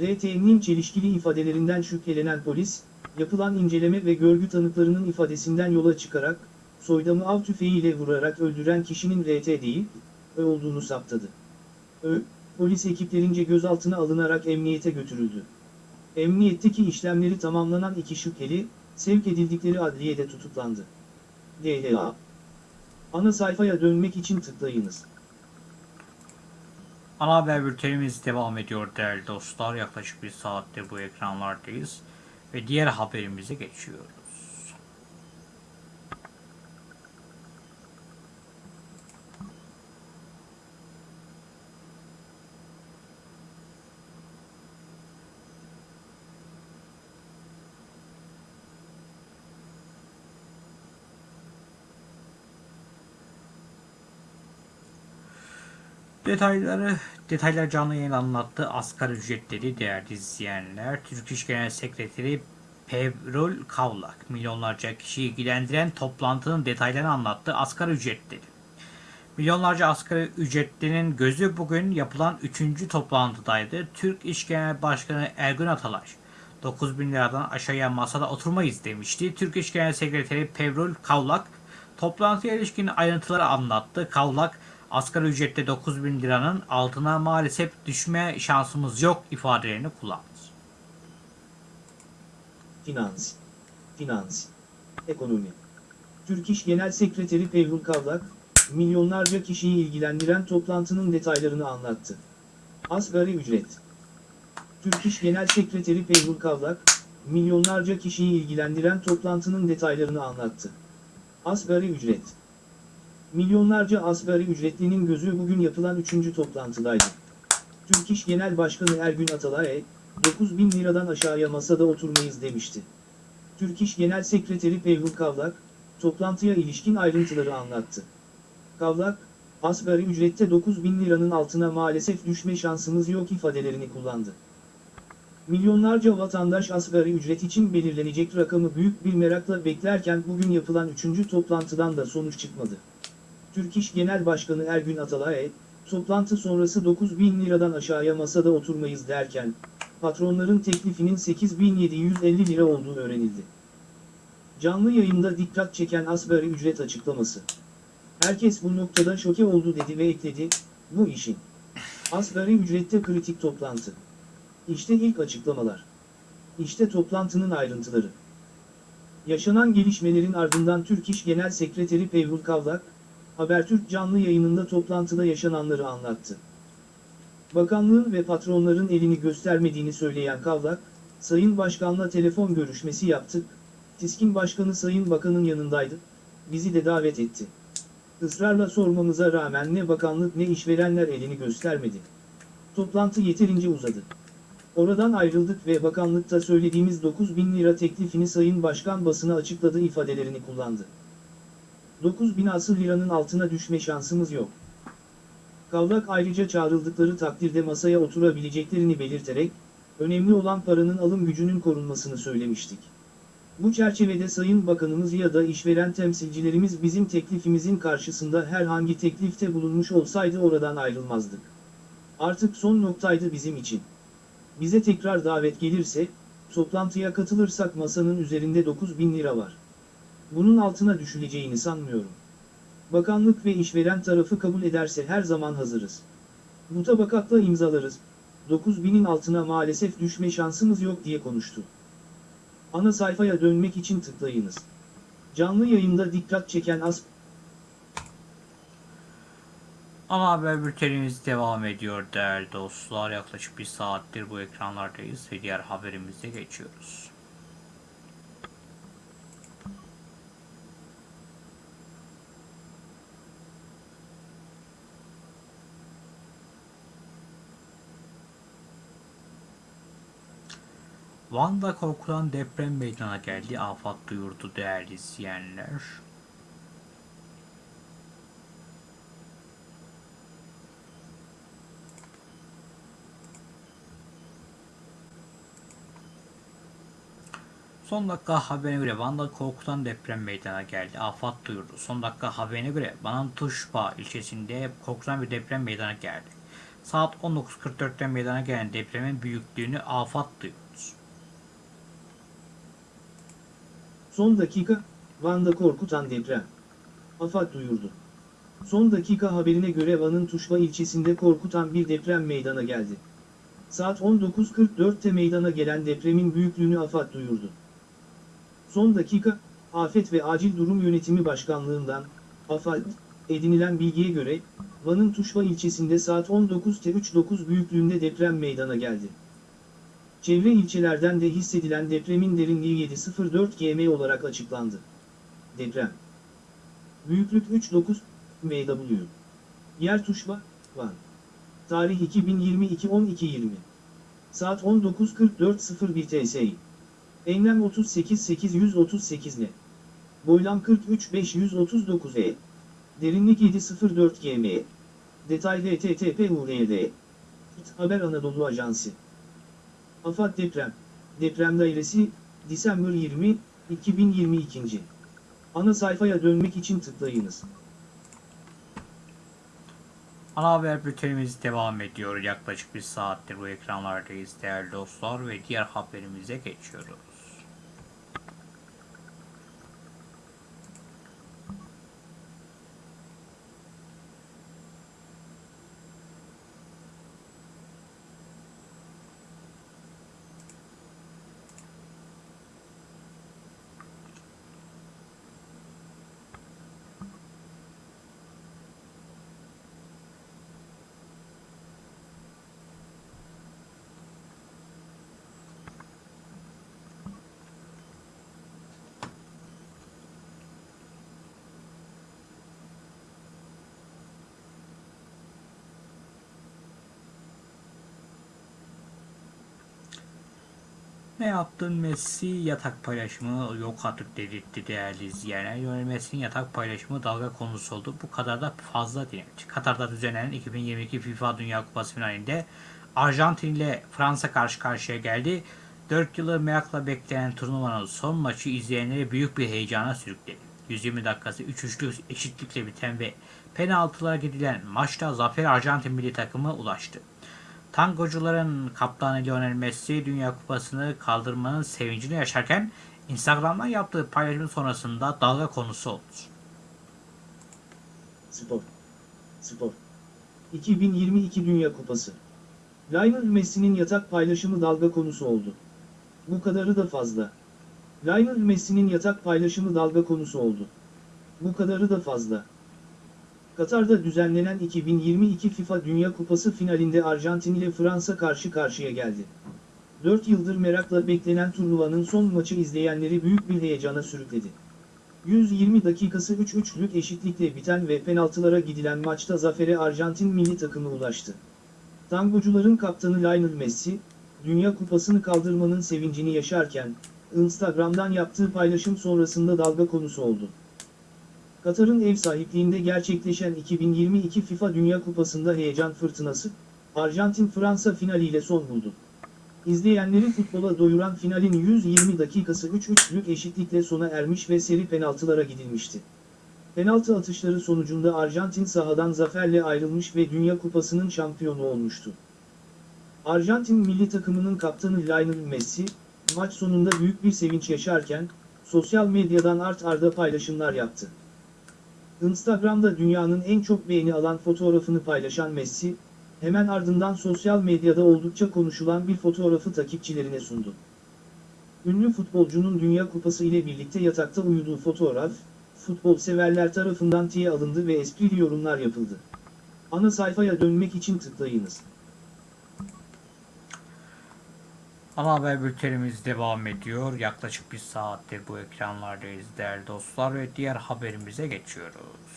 RT'nin çelişkili ifadelerinden şüphelenen polis, yapılan inceleme ve görgü tanıklarının ifadesinden yola çıkarak, Soydam'ı av tüfeğiyle vurarak öldüren kişinin RT değil, Ö olduğunu saptadı. Ö, polis ekiplerince gözaltına alınarak emniyete götürüldü. Emniyetteki işlemleri tamamlanan iki şüpheli, sevk edildikleri adliyede tutuklandı. DHA Ana sayfaya dönmek için tıklayınız. Ana haber bültenimiz devam ediyor değerli dostlar. Yaklaşık bir saattir bu ekranlardayız. Ve diğer haberimize geçiyoruz. Detayları, detaylar canlı yayın anlattı. Asgari ücretleri değerli izleyenler. Türk İş Genel Sekreteri Pevrol Kavlak milyonlarca kişiyi ilgilendiren toplantının detaylarını anlattı. Asgari ücretleri. Milyonlarca asgari ücretlinin gözü bugün yapılan 3. toplantıdaydı. Türk İş Genel Başkanı Ergün Atalay 9 bin liradan aşağıya masada oturmayız demişti. Türk İş Genel Sekreteri Pevrol Kavlak toplantıya ilişkin ayrıntıları anlattı. Kavlak asgari ücrette 9 bin liranın altına maalesef düşme şansımız yok ifadelerini kullandı. Finans, finans, ekonomi. Türk İş Genel Sekreteri Pevrul Kavlak, milyonlarca kişiyi ilgilendiren toplantının detaylarını anlattı. Asgari ücret. Türk İş Genel Sekreteri Pevrul Kavlak, milyonlarca kişiyi ilgilendiren toplantının detaylarını anlattı. Asgari ücret. Milyonlarca asgari ücretlinin gözü bugün yapılan 3. toplantıdaydı. Türk İş Genel Başkanı Ergün Atalay, 9 bin liradan aşağıya masada oturmayız demişti. Türk İş Genel Sekreteri Pevhul Kavlak, toplantıya ilişkin ayrıntıları anlattı. Kavlak, asgari ücrette 9 bin liranın altına maalesef düşme şansımız yok ifadelerini kullandı. Milyonlarca vatandaş asgari ücret için belirlenecek rakamı büyük bir merakla beklerken bugün yapılan 3. toplantıdan da sonuç çıkmadı. Türk İş Genel Başkanı Ergün Atalay, toplantı sonrası 9 bin liradan aşağıya masada oturmayız derken, patronların teklifinin 8750 lira olduğu öğrenildi. Canlı yayında dikkat çeken asgari ücret açıklaması. Herkes bu noktada şoke oldu dedi ve ekledi, bu işin. Asgari ücrette kritik toplantı. İşte ilk açıklamalar. İşte toplantının ayrıntıları. Yaşanan gelişmelerin ardından Türk İş Genel Sekreteri Pevrul Kavlak, Habertürk canlı yayınında toplantıda yaşananları anlattı. Bakanlığın ve patronların elini göstermediğini söyleyen Kavlak, Sayın Başkan'la telefon görüşmesi yaptık, TİSK'in başkanı Sayın Bakan'ın yanındaydı, bizi de davet etti. Israrla sormamıza rağmen ne bakanlık ne işverenler elini göstermedi. Toplantı yeterince uzadı. Oradan ayrıldık ve bakanlıkta söylediğimiz 9 bin lira teklifini Sayın Başkan basına açıkladı ifadelerini kullandı. 9 bin asıl liranın altına düşme şansımız yok. Kavlak ayrıca çağrıldıkları takdirde masaya oturabileceklerini belirterek, önemli olan paranın alım gücünün korunmasını söylemiştik. Bu çerçevede Sayın Bakanımız ya da işveren temsilcilerimiz bizim teklifimizin karşısında herhangi teklifte bulunmuş olsaydı oradan ayrılmazdık. Artık son noktaydı bizim için. Bize tekrar davet gelirse, toplantıya katılırsak masanın üzerinde 9 bin lira var. Bunun altına düşüleceğini sanmıyorum. Bakanlık ve işveren tarafı kabul ederse her zaman hazırız. Mutabakatla imzalarız. 9 binin altına maalesef düşme şansımız yok diye konuştu. Ana sayfaya dönmek için tıklayınız. Canlı yayında dikkat çeken as Ana haber bültenimiz devam ediyor değerli dostlar. Yaklaşık bir saattir bu ekranlardayız ve diğer haberimize geçiyoruz. Van'da korkulan deprem meydana geldi. Afat duyurdu değerli izleyenler. Son dakika haberine göre Van'da korkutan deprem meydana geldi. Afat duyurdu. Son dakika haberine göre Van'ın Tuşba ilçesinde korkutan bir deprem meydana geldi. Saat 19.44'te meydana gelen depremin büyüklüğünü Afat duyurdu. Son dakika, Van'da korkutan deprem. AFAD duyurdu. Son dakika haberine göre Van'ın Tuşba ilçesinde korkutan bir deprem meydana geldi. Saat 19.44'te meydana gelen depremin büyüklüğünü AFAD duyurdu. Son dakika, Afet ve Acil Durum Yönetimi Başkanlığından, AFAD, edinilen bilgiye göre, Van'ın Tuşba ilçesinde saat 19.39 büyüklüğünde deprem meydana geldi. Çevre ilçelerden de hissedilen depremin derinliği 7.04 gm olarak açıklandı. Deprem. Büyüklük 3.9 MW. Yer Tuşba, Van. Tarih 2022-12-20. Saat 19.44.01 TSI. Enlem 38.838 ne? Boylam 43.539 E. Derinlik 7.04 gm. Detay http url. Haber Anadolu Ajansı. AFAD Deprem, Deprem Dairesi, Disember 20, 2022. Ana sayfaya dönmek için tıklayınız. Ana haber bültenimiz devam ediyor. Yaklaşık bir saattir bu ekranlardayız değerli dostlar ve diğer haberimize geçiyoruz. Ne yaptın Messi yatak paylaşımı yok artık dedirtti değerli izleyenler. Lionel Messi'nin yatak paylaşımı dalga konusu oldu. Bu kadar da fazla değil. Katar'da düzenlenen 2022 FIFA Dünya Kupası finalinde Arjantin ile Fransa karşı karşıya geldi. 4 yılı merakla beklenen turnuvanın son maçı izleyenleri büyük bir heyecana sürükledi. 120 dakikası 3-3'lük eşitlikle biten ve penaltılara gidilen maçta zafer Arjantin milli takımı ulaştı. Tangocuların kaptanı Lionel Messi Dünya Kupası'nı kaldırmanın sevincini yaşarken Instagram'dan yaptığı paylaşım sonrasında dalga konusu oldu. Spor. Spor. 2022 Dünya Kupası. Lionel Messi'nin yatak paylaşımı dalga konusu oldu. Bu kadarı da fazla. Lionel Messi'nin yatak paylaşımı dalga konusu oldu. Bu kadarı da fazla. Katar'da düzenlenen 2022 FIFA Dünya Kupası finalinde Arjantin ile Fransa karşı karşıya geldi. 4 yıldır merakla beklenen turnuvanın son maçı izleyenleri büyük bir heyecana sürükledi. 120 dakikası 3-3'lük eşitlikle biten ve penaltılara gidilen maçta zafere Arjantin milli takımı ulaştı. Tangocuların kaptanı Lionel Messi, Dünya Kupası'nı kaldırmanın sevincini yaşarken, Instagram'dan yaptığı paylaşım sonrasında dalga konusu oldu. Katar'ın ev sahipliğinde gerçekleşen 2022 FIFA Dünya Kupası'nda heyecan fırtınası, Arjantin-Fransa finaliyle son buldu. İzleyenleri futbola doyuran finalin 120 dakikası 3-3'lük eşitlikle sona ermiş ve seri penaltılara gidilmişti. Penaltı atışları sonucunda Arjantin sahadan zaferle ayrılmış ve Dünya Kupası'nın şampiyonu olmuştu. Arjantin milli takımının kaptanı Lionel Messi, maç sonunda büyük bir sevinç yaşarken, sosyal medyadan art arda paylaşımlar yaptı. Instagram'da dünyanın en çok beğeni alan fotoğrafını paylaşan Messi, hemen ardından sosyal medyada oldukça konuşulan bir fotoğrafı takipçilerine sundu. Ünlü futbolcunun Dünya Kupası ile birlikte yatakta uyuduğu fotoğraf, futbol severler tarafından tiye alındı ve esprili yorumlar yapıldı. Ana sayfaya dönmek için tıklayınız. Ana haber bültenimiz devam ediyor. Yaklaşık bir saattir bu ekranlardayız değerli dostlar ve diğer haberimize geçiyoruz.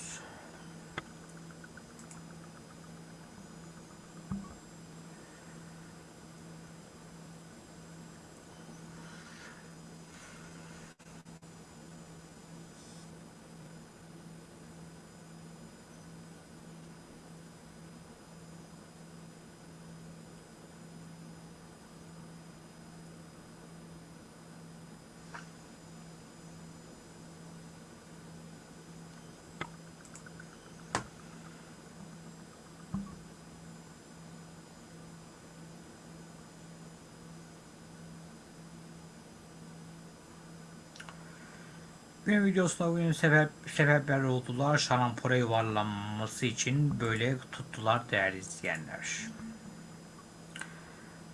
Gün videosunda bugün sebep, sebepler oldular. Şarampora yuvarlanması için böyle tuttular değerli izleyenler.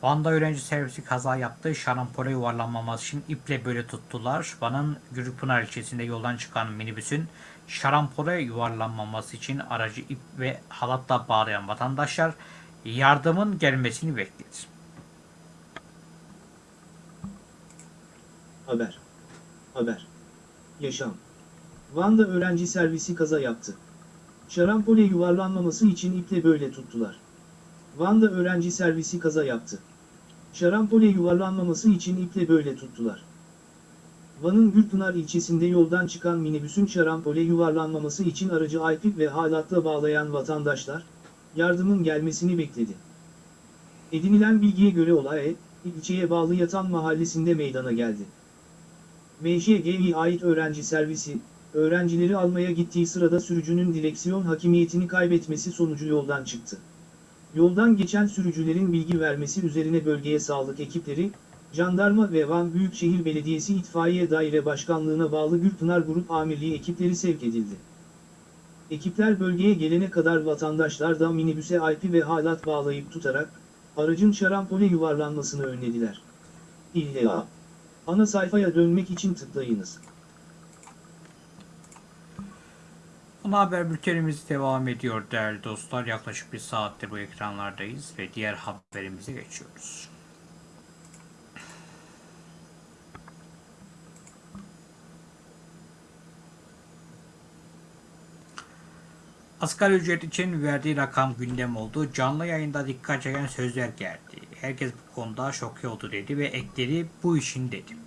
Van'da öğrenci servisi kaza yaptı. Şarampora yuvarlanmaması için iple böyle tuttular. Van'ın Gürpınar ilçesinde yoldan çıkan minibüsün şarampora yuvarlanmaması için aracı ip ve halatla bağlayan vatandaşlar yardımın gelmesini bekledi. Haber. Haber. Yaşam. Van'da öğrenci servisi kaza yaptı. Şarampole yuvarlanmaması için iple böyle tuttular. Van'da öğrenci servisi kaza yaptı. Şarampole yuvarlanmaması için iple böyle tuttular. Van'ın Gülpınar ilçesinde yoldan çıkan minibüsün şarampole yuvarlanmaması için aracı iplik ve halatla bağlayan vatandaşlar, yardımın gelmesini bekledi. Edinilen bilgiye göre olay, ilçeye bağlı Yatan mahallesinde meydana geldi. MJG'ye ait öğrenci servisi, öğrencileri almaya gittiği sırada sürücünün direksiyon hakimiyetini kaybetmesi sonucu yoldan çıktı. Yoldan geçen sürücülerin bilgi vermesi üzerine bölgeye sağlık ekipleri, jandarma ve Van Büyükşehir Belediyesi İtfaiye Daire Başkanlığı'na bağlı Gürpınar Grup Amirliği ekipleri sevk edildi. Ekipler bölgeye gelene kadar vatandaşlar da minibüse alpi ve halat bağlayıp tutarak, aracın şarampole yuvarlanmasını önlediler. İlla. Ana sayfaya dönmek için tıklayınız. Ana haber bültenimiz devam ediyor değerli dostlar. Yaklaşık bir saattir bu ekranlardayız ve diğer haberimize geçiyoruz. Asgari ücret için verdiği rakam gündem oldu. Canlı yayında dikkat çeken sözler geldi. Herkes bu konuda şoke oldu dedi ve ekledi bu işin dedi.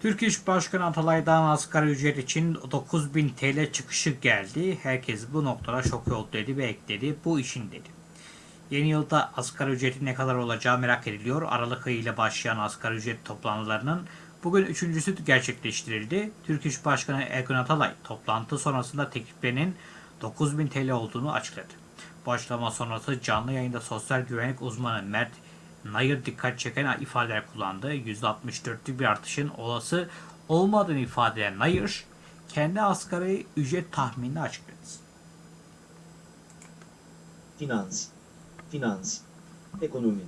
Türk İş Başkanı Atalay'dan asgari ücret için 9000 TL çıkışı geldi. Herkes bu noktada şok oldu dedi ve ekledi. Bu işin dedi. Yeni yılda asgari ücretin ne kadar olacağı merak ediliyor. Aralık ayı ile başlayan asgari ücret toplantılarının bugün üçüncüsü gerçekleştirildi. Türk İş Başkanı Ergun Atalay toplantı sonrasında tekliflerinin 9000 TL olduğunu açıkladı. Bu açıklama sonrası canlı yayında sosyal güvenlik uzmanı Mert Nayır dikkat çeken ifadeler kullandı. %64'lük bir artışın olası olmadığını ifade eden Nayır, kendi asgari ücret tahminini açıkladı. Finans. Finans. Ekonomi.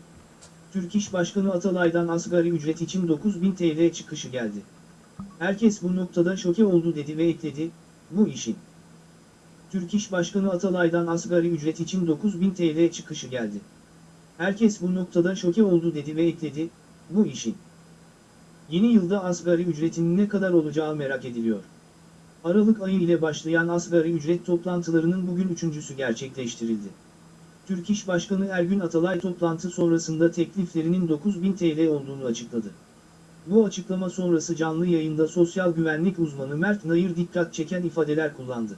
Türk İş Başkanı Atalay'dan asgari ücret için 9000 TL çıkışı geldi. Herkes bu noktada şoke oldu dedi ve ekledi, bu işin. Türk İş Başkanı Atalay'dan asgari ücret için 9000 TL çıkışı geldi. Herkes bu noktada şoke oldu dedi ve ekledi, bu işin. Yeni yılda asgari ücretin ne kadar olacağı merak ediliyor. Aralık ayı ile başlayan asgari ücret toplantılarının bugün üçüncüsü gerçekleştirildi. Türk İş Başkanı Ergün Atalay toplantı sonrasında tekliflerinin 9000 TL olduğunu açıkladı. Bu açıklama sonrası canlı yayında sosyal güvenlik uzmanı Mert Nayır dikkat çeken ifadeler kullandı.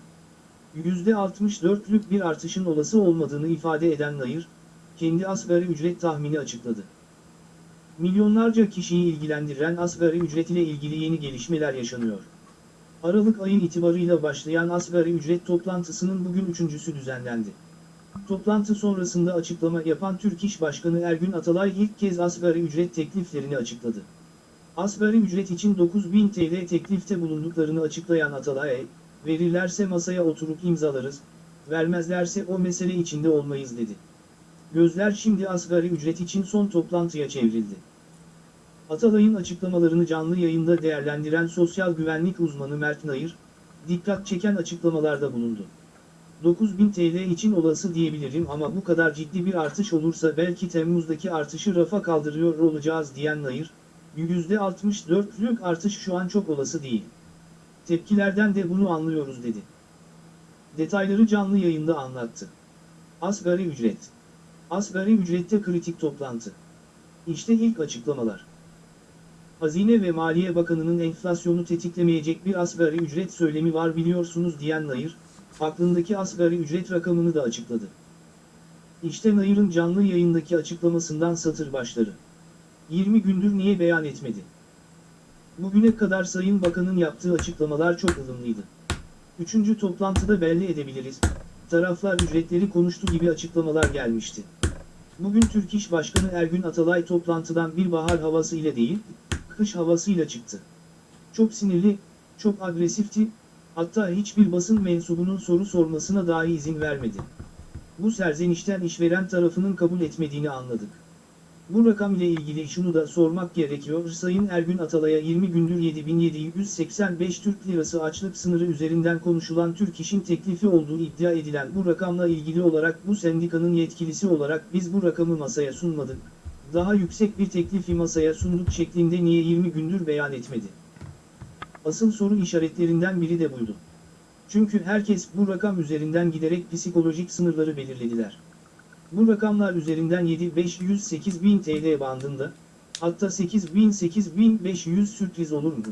%64'lük bir artışın olası olmadığını ifade eden Nayır, kendi asgari ücret tahmini açıkladı. Milyonlarca kişiyi ilgilendiren asgari ücret ile ilgili yeni gelişmeler yaşanıyor. Aralık ayı itibarıyla başlayan asgari ücret toplantısının bugün üçüncüsü düzenlendi. Toplantı sonrasında açıklama yapan Türk İş Başkanı Ergün Atalay ilk kez asgari ücret tekliflerini açıkladı. Asgari ücret için 9000 TL teklifte bulunduklarını açıklayan Atalay, verirlerse masaya oturup imzalarız, vermezlerse o mesele içinde olmayız dedi. Gözler şimdi asgari ücret için son toplantıya çevrildi. Atalay'ın açıklamalarını canlı yayında değerlendiren sosyal güvenlik uzmanı Mert Nayır, dikkat çeken açıklamalarda bulundu. 9000 TL için olası diyebilirim ama bu kadar ciddi bir artış olursa belki Temmuz'daki artışı rafa kaldırıyor olacağız diyen Nayır, %64'lük artış şu an çok olası değil. Tepkilerden de bunu anlıyoruz dedi. Detayları canlı yayında anlattı. Asgari ücret. Asgari ücrette kritik toplantı. İşte ilk açıklamalar. Hazine ve Maliye Bakanı'nın enflasyonu tetiklemeyecek bir asgari ücret söylemi var biliyorsunuz diyen Nayır, aklındaki asgari ücret rakamını da açıkladı. İşte Nayır'ın canlı yayındaki açıklamasından satır başları. 20 gündür niye beyan etmedi? Bugüne kadar Sayın Bakan'ın yaptığı açıklamalar çok ılımlıydı. Üçüncü toplantıda belli edebiliriz, taraflar ücretleri konuştu gibi açıklamalar gelmişti. Bugün Türk İş Başkanı Ergün Atalay toplantıdan bir bahar havası ile değil, kış havasıyla çıktı. Çok sinirli, çok agresifti, hatta hiçbir basın mensubunun soru sormasına dahi izin vermedi. Bu serzenişten işveren tarafının kabul etmediğini anladık. Bu rakam ile ilgili şunu da sormak gerekiyor. Sayın Ergün Atalay'a 20 gündür 7785 Türk Lirası açlık sınırı üzerinden konuşulan Türk İş'in teklifi olduğu iddia edilen bu rakamla ilgili olarak bu sendikanın yetkilisi olarak biz bu rakamı masaya sunmadık. Daha yüksek bir teklifi masaya sunduk şeklinde niye 20 gündür beyan etmedi? Asıl soru işaretlerinden biri de buydu. Çünkü herkes bu rakam üzerinden giderek psikolojik sınırları belirlediler. Bu rakamlar üzerinden 7-500-8000 TL bandında, hatta 8000-8500 sürpriz olur mu?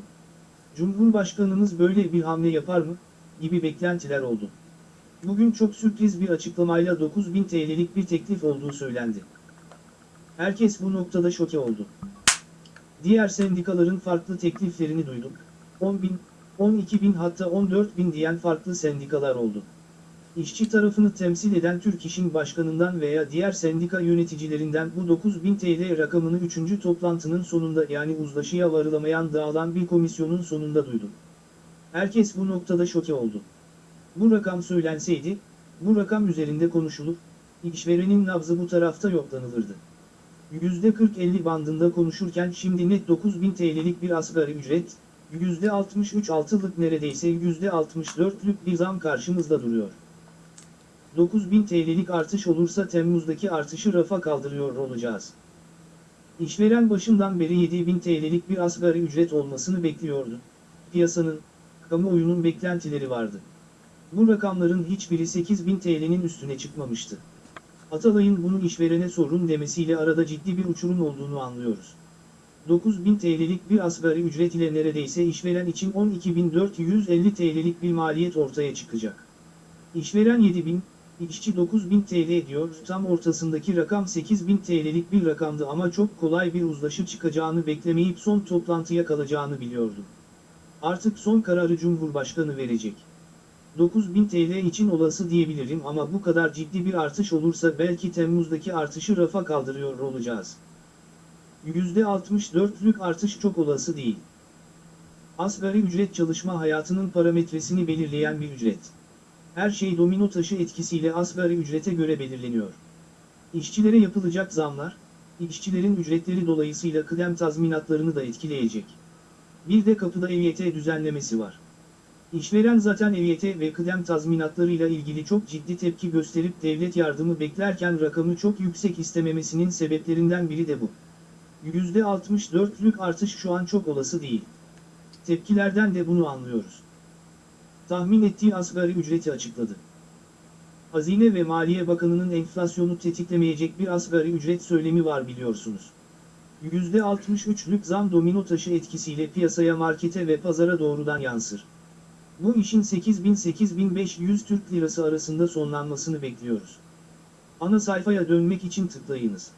Cumhurbaşkanımız böyle bir hamle yapar mı? gibi beklentiler oldu. Bugün çok sürpriz bir açıklamayla 9000 TL'lik bir teklif olduğu söylendi. Herkes bu noktada şoke oldu. Diğer sendikaların farklı tekliflerini duyduk. 10 bin, 12 bin hatta 14 bin diyen farklı sendikalar oldu. İşçi tarafını temsil eden Türk İş'in başkanından veya diğer sendika yöneticilerinden bu 9000 TL rakamını 3. toplantının sonunda yani uzlaşıya varılamayan dağılan bir komisyonun sonunda duydu. Herkes bu noktada şoke oldu. Bu rakam söylenseydi, bu rakam üzerinde konuşulur, işverenin nabzı bu tarafta yoklanılırdı. %40-50 bandında konuşurken şimdi net 9000 TL'lik bir asgari ücret, %63 altılık neredeyse %64'lük bir zam karşımızda duruyor. 9000 TL'lik artış olursa Temmuz'daki artışı rafa kaldırıyor olacağız. İşveren başından beri 7000 TL'lik bir asgari ücret olmasını bekliyordu. Piyasanın, kamuoyunun beklentileri vardı. Bu rakamların hiçbiri 8000 TL'nin üstüne çıkmamıştı. Atalay'ın bunu işverene sorun demesiyle arada ciddi bir uçurum olduğunu anlıyoruz. 9000 TL'lik bir asgari ücret ile neredeyse işveren için 12.450 TL'lik bir maliyet ortaya çıkacak. İşveren 7000, işçi 9000 TL diyor, tam ortasındaki rakam 8000 TL'lik bir rakamdı ama çok kolay bir uzlaşı çıkacağını beklemeyip son toplantıya kalacağını biliyordum. Artık son kararı Cumhurbaşkanı verecek. 9000 TL için olası diyebilirim ama bu kadar ciddi bir artış olursa belki Temmuz'daki artışı rafa kaldırıyor olacağız. %64'lük artış çok olası değil. Asgari ücret çalışma hayatının parametresini belirleyen bir ücret. Her şey domino taşı etkisiyle asgari ücrete göre belirleniyor. İşçilere yapılacak zamlar, işçilerin ücretleri dolayısıyla kıdem tazminatlarını da etkileyecek. Bir de kapıda EYT düzenlemesi var. İşveren zaten EYT ve kıdem tazminatlarıyla ilgili çok ciddi tepki gösterip devlet yardımı beklerken rakamı çok yüksek istememesinin sebeplerinden biri de bu. %64'lük artış şu an çok olası değil. Tepkilerden de bunu anlıyoruz. Tahmin ettiği asgari ücreti açıkladı. Hazine ve Maliye Bakanı'nın enflasyonu tetiklemeyecek bir asgari ücret söylemi var biliyorsunuz. %63'lük zam domino taşı etkisiyle piyasaya markete ve pazara doğrudan yansır. Bu işin 8000-8500 Türk Lirası arasında sonlanmasını bekliyoruz. Ana sayfaya dönmek için tıklayınız.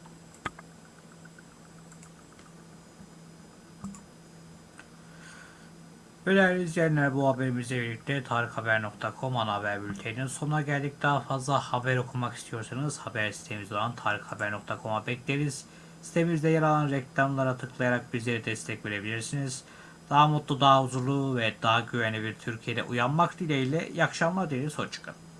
Değerli izleyenler bu haberimizle birlikte tarikhaber.com ana haber bülteninin sonuna geldik. Daha fazla haber okumak istiyorsanız haber sitemiz olan tarikhaber.com'a bekleriz. Sitemizde yer alan reklamlara tıklayarak bizlere destek verebilirsiniz. Daha mutlu, daha huzurlu ve daha güvenli bir Türkiye'de uyanmak dileğiyle iyi akşamlar dileriz. Hoşçakalın.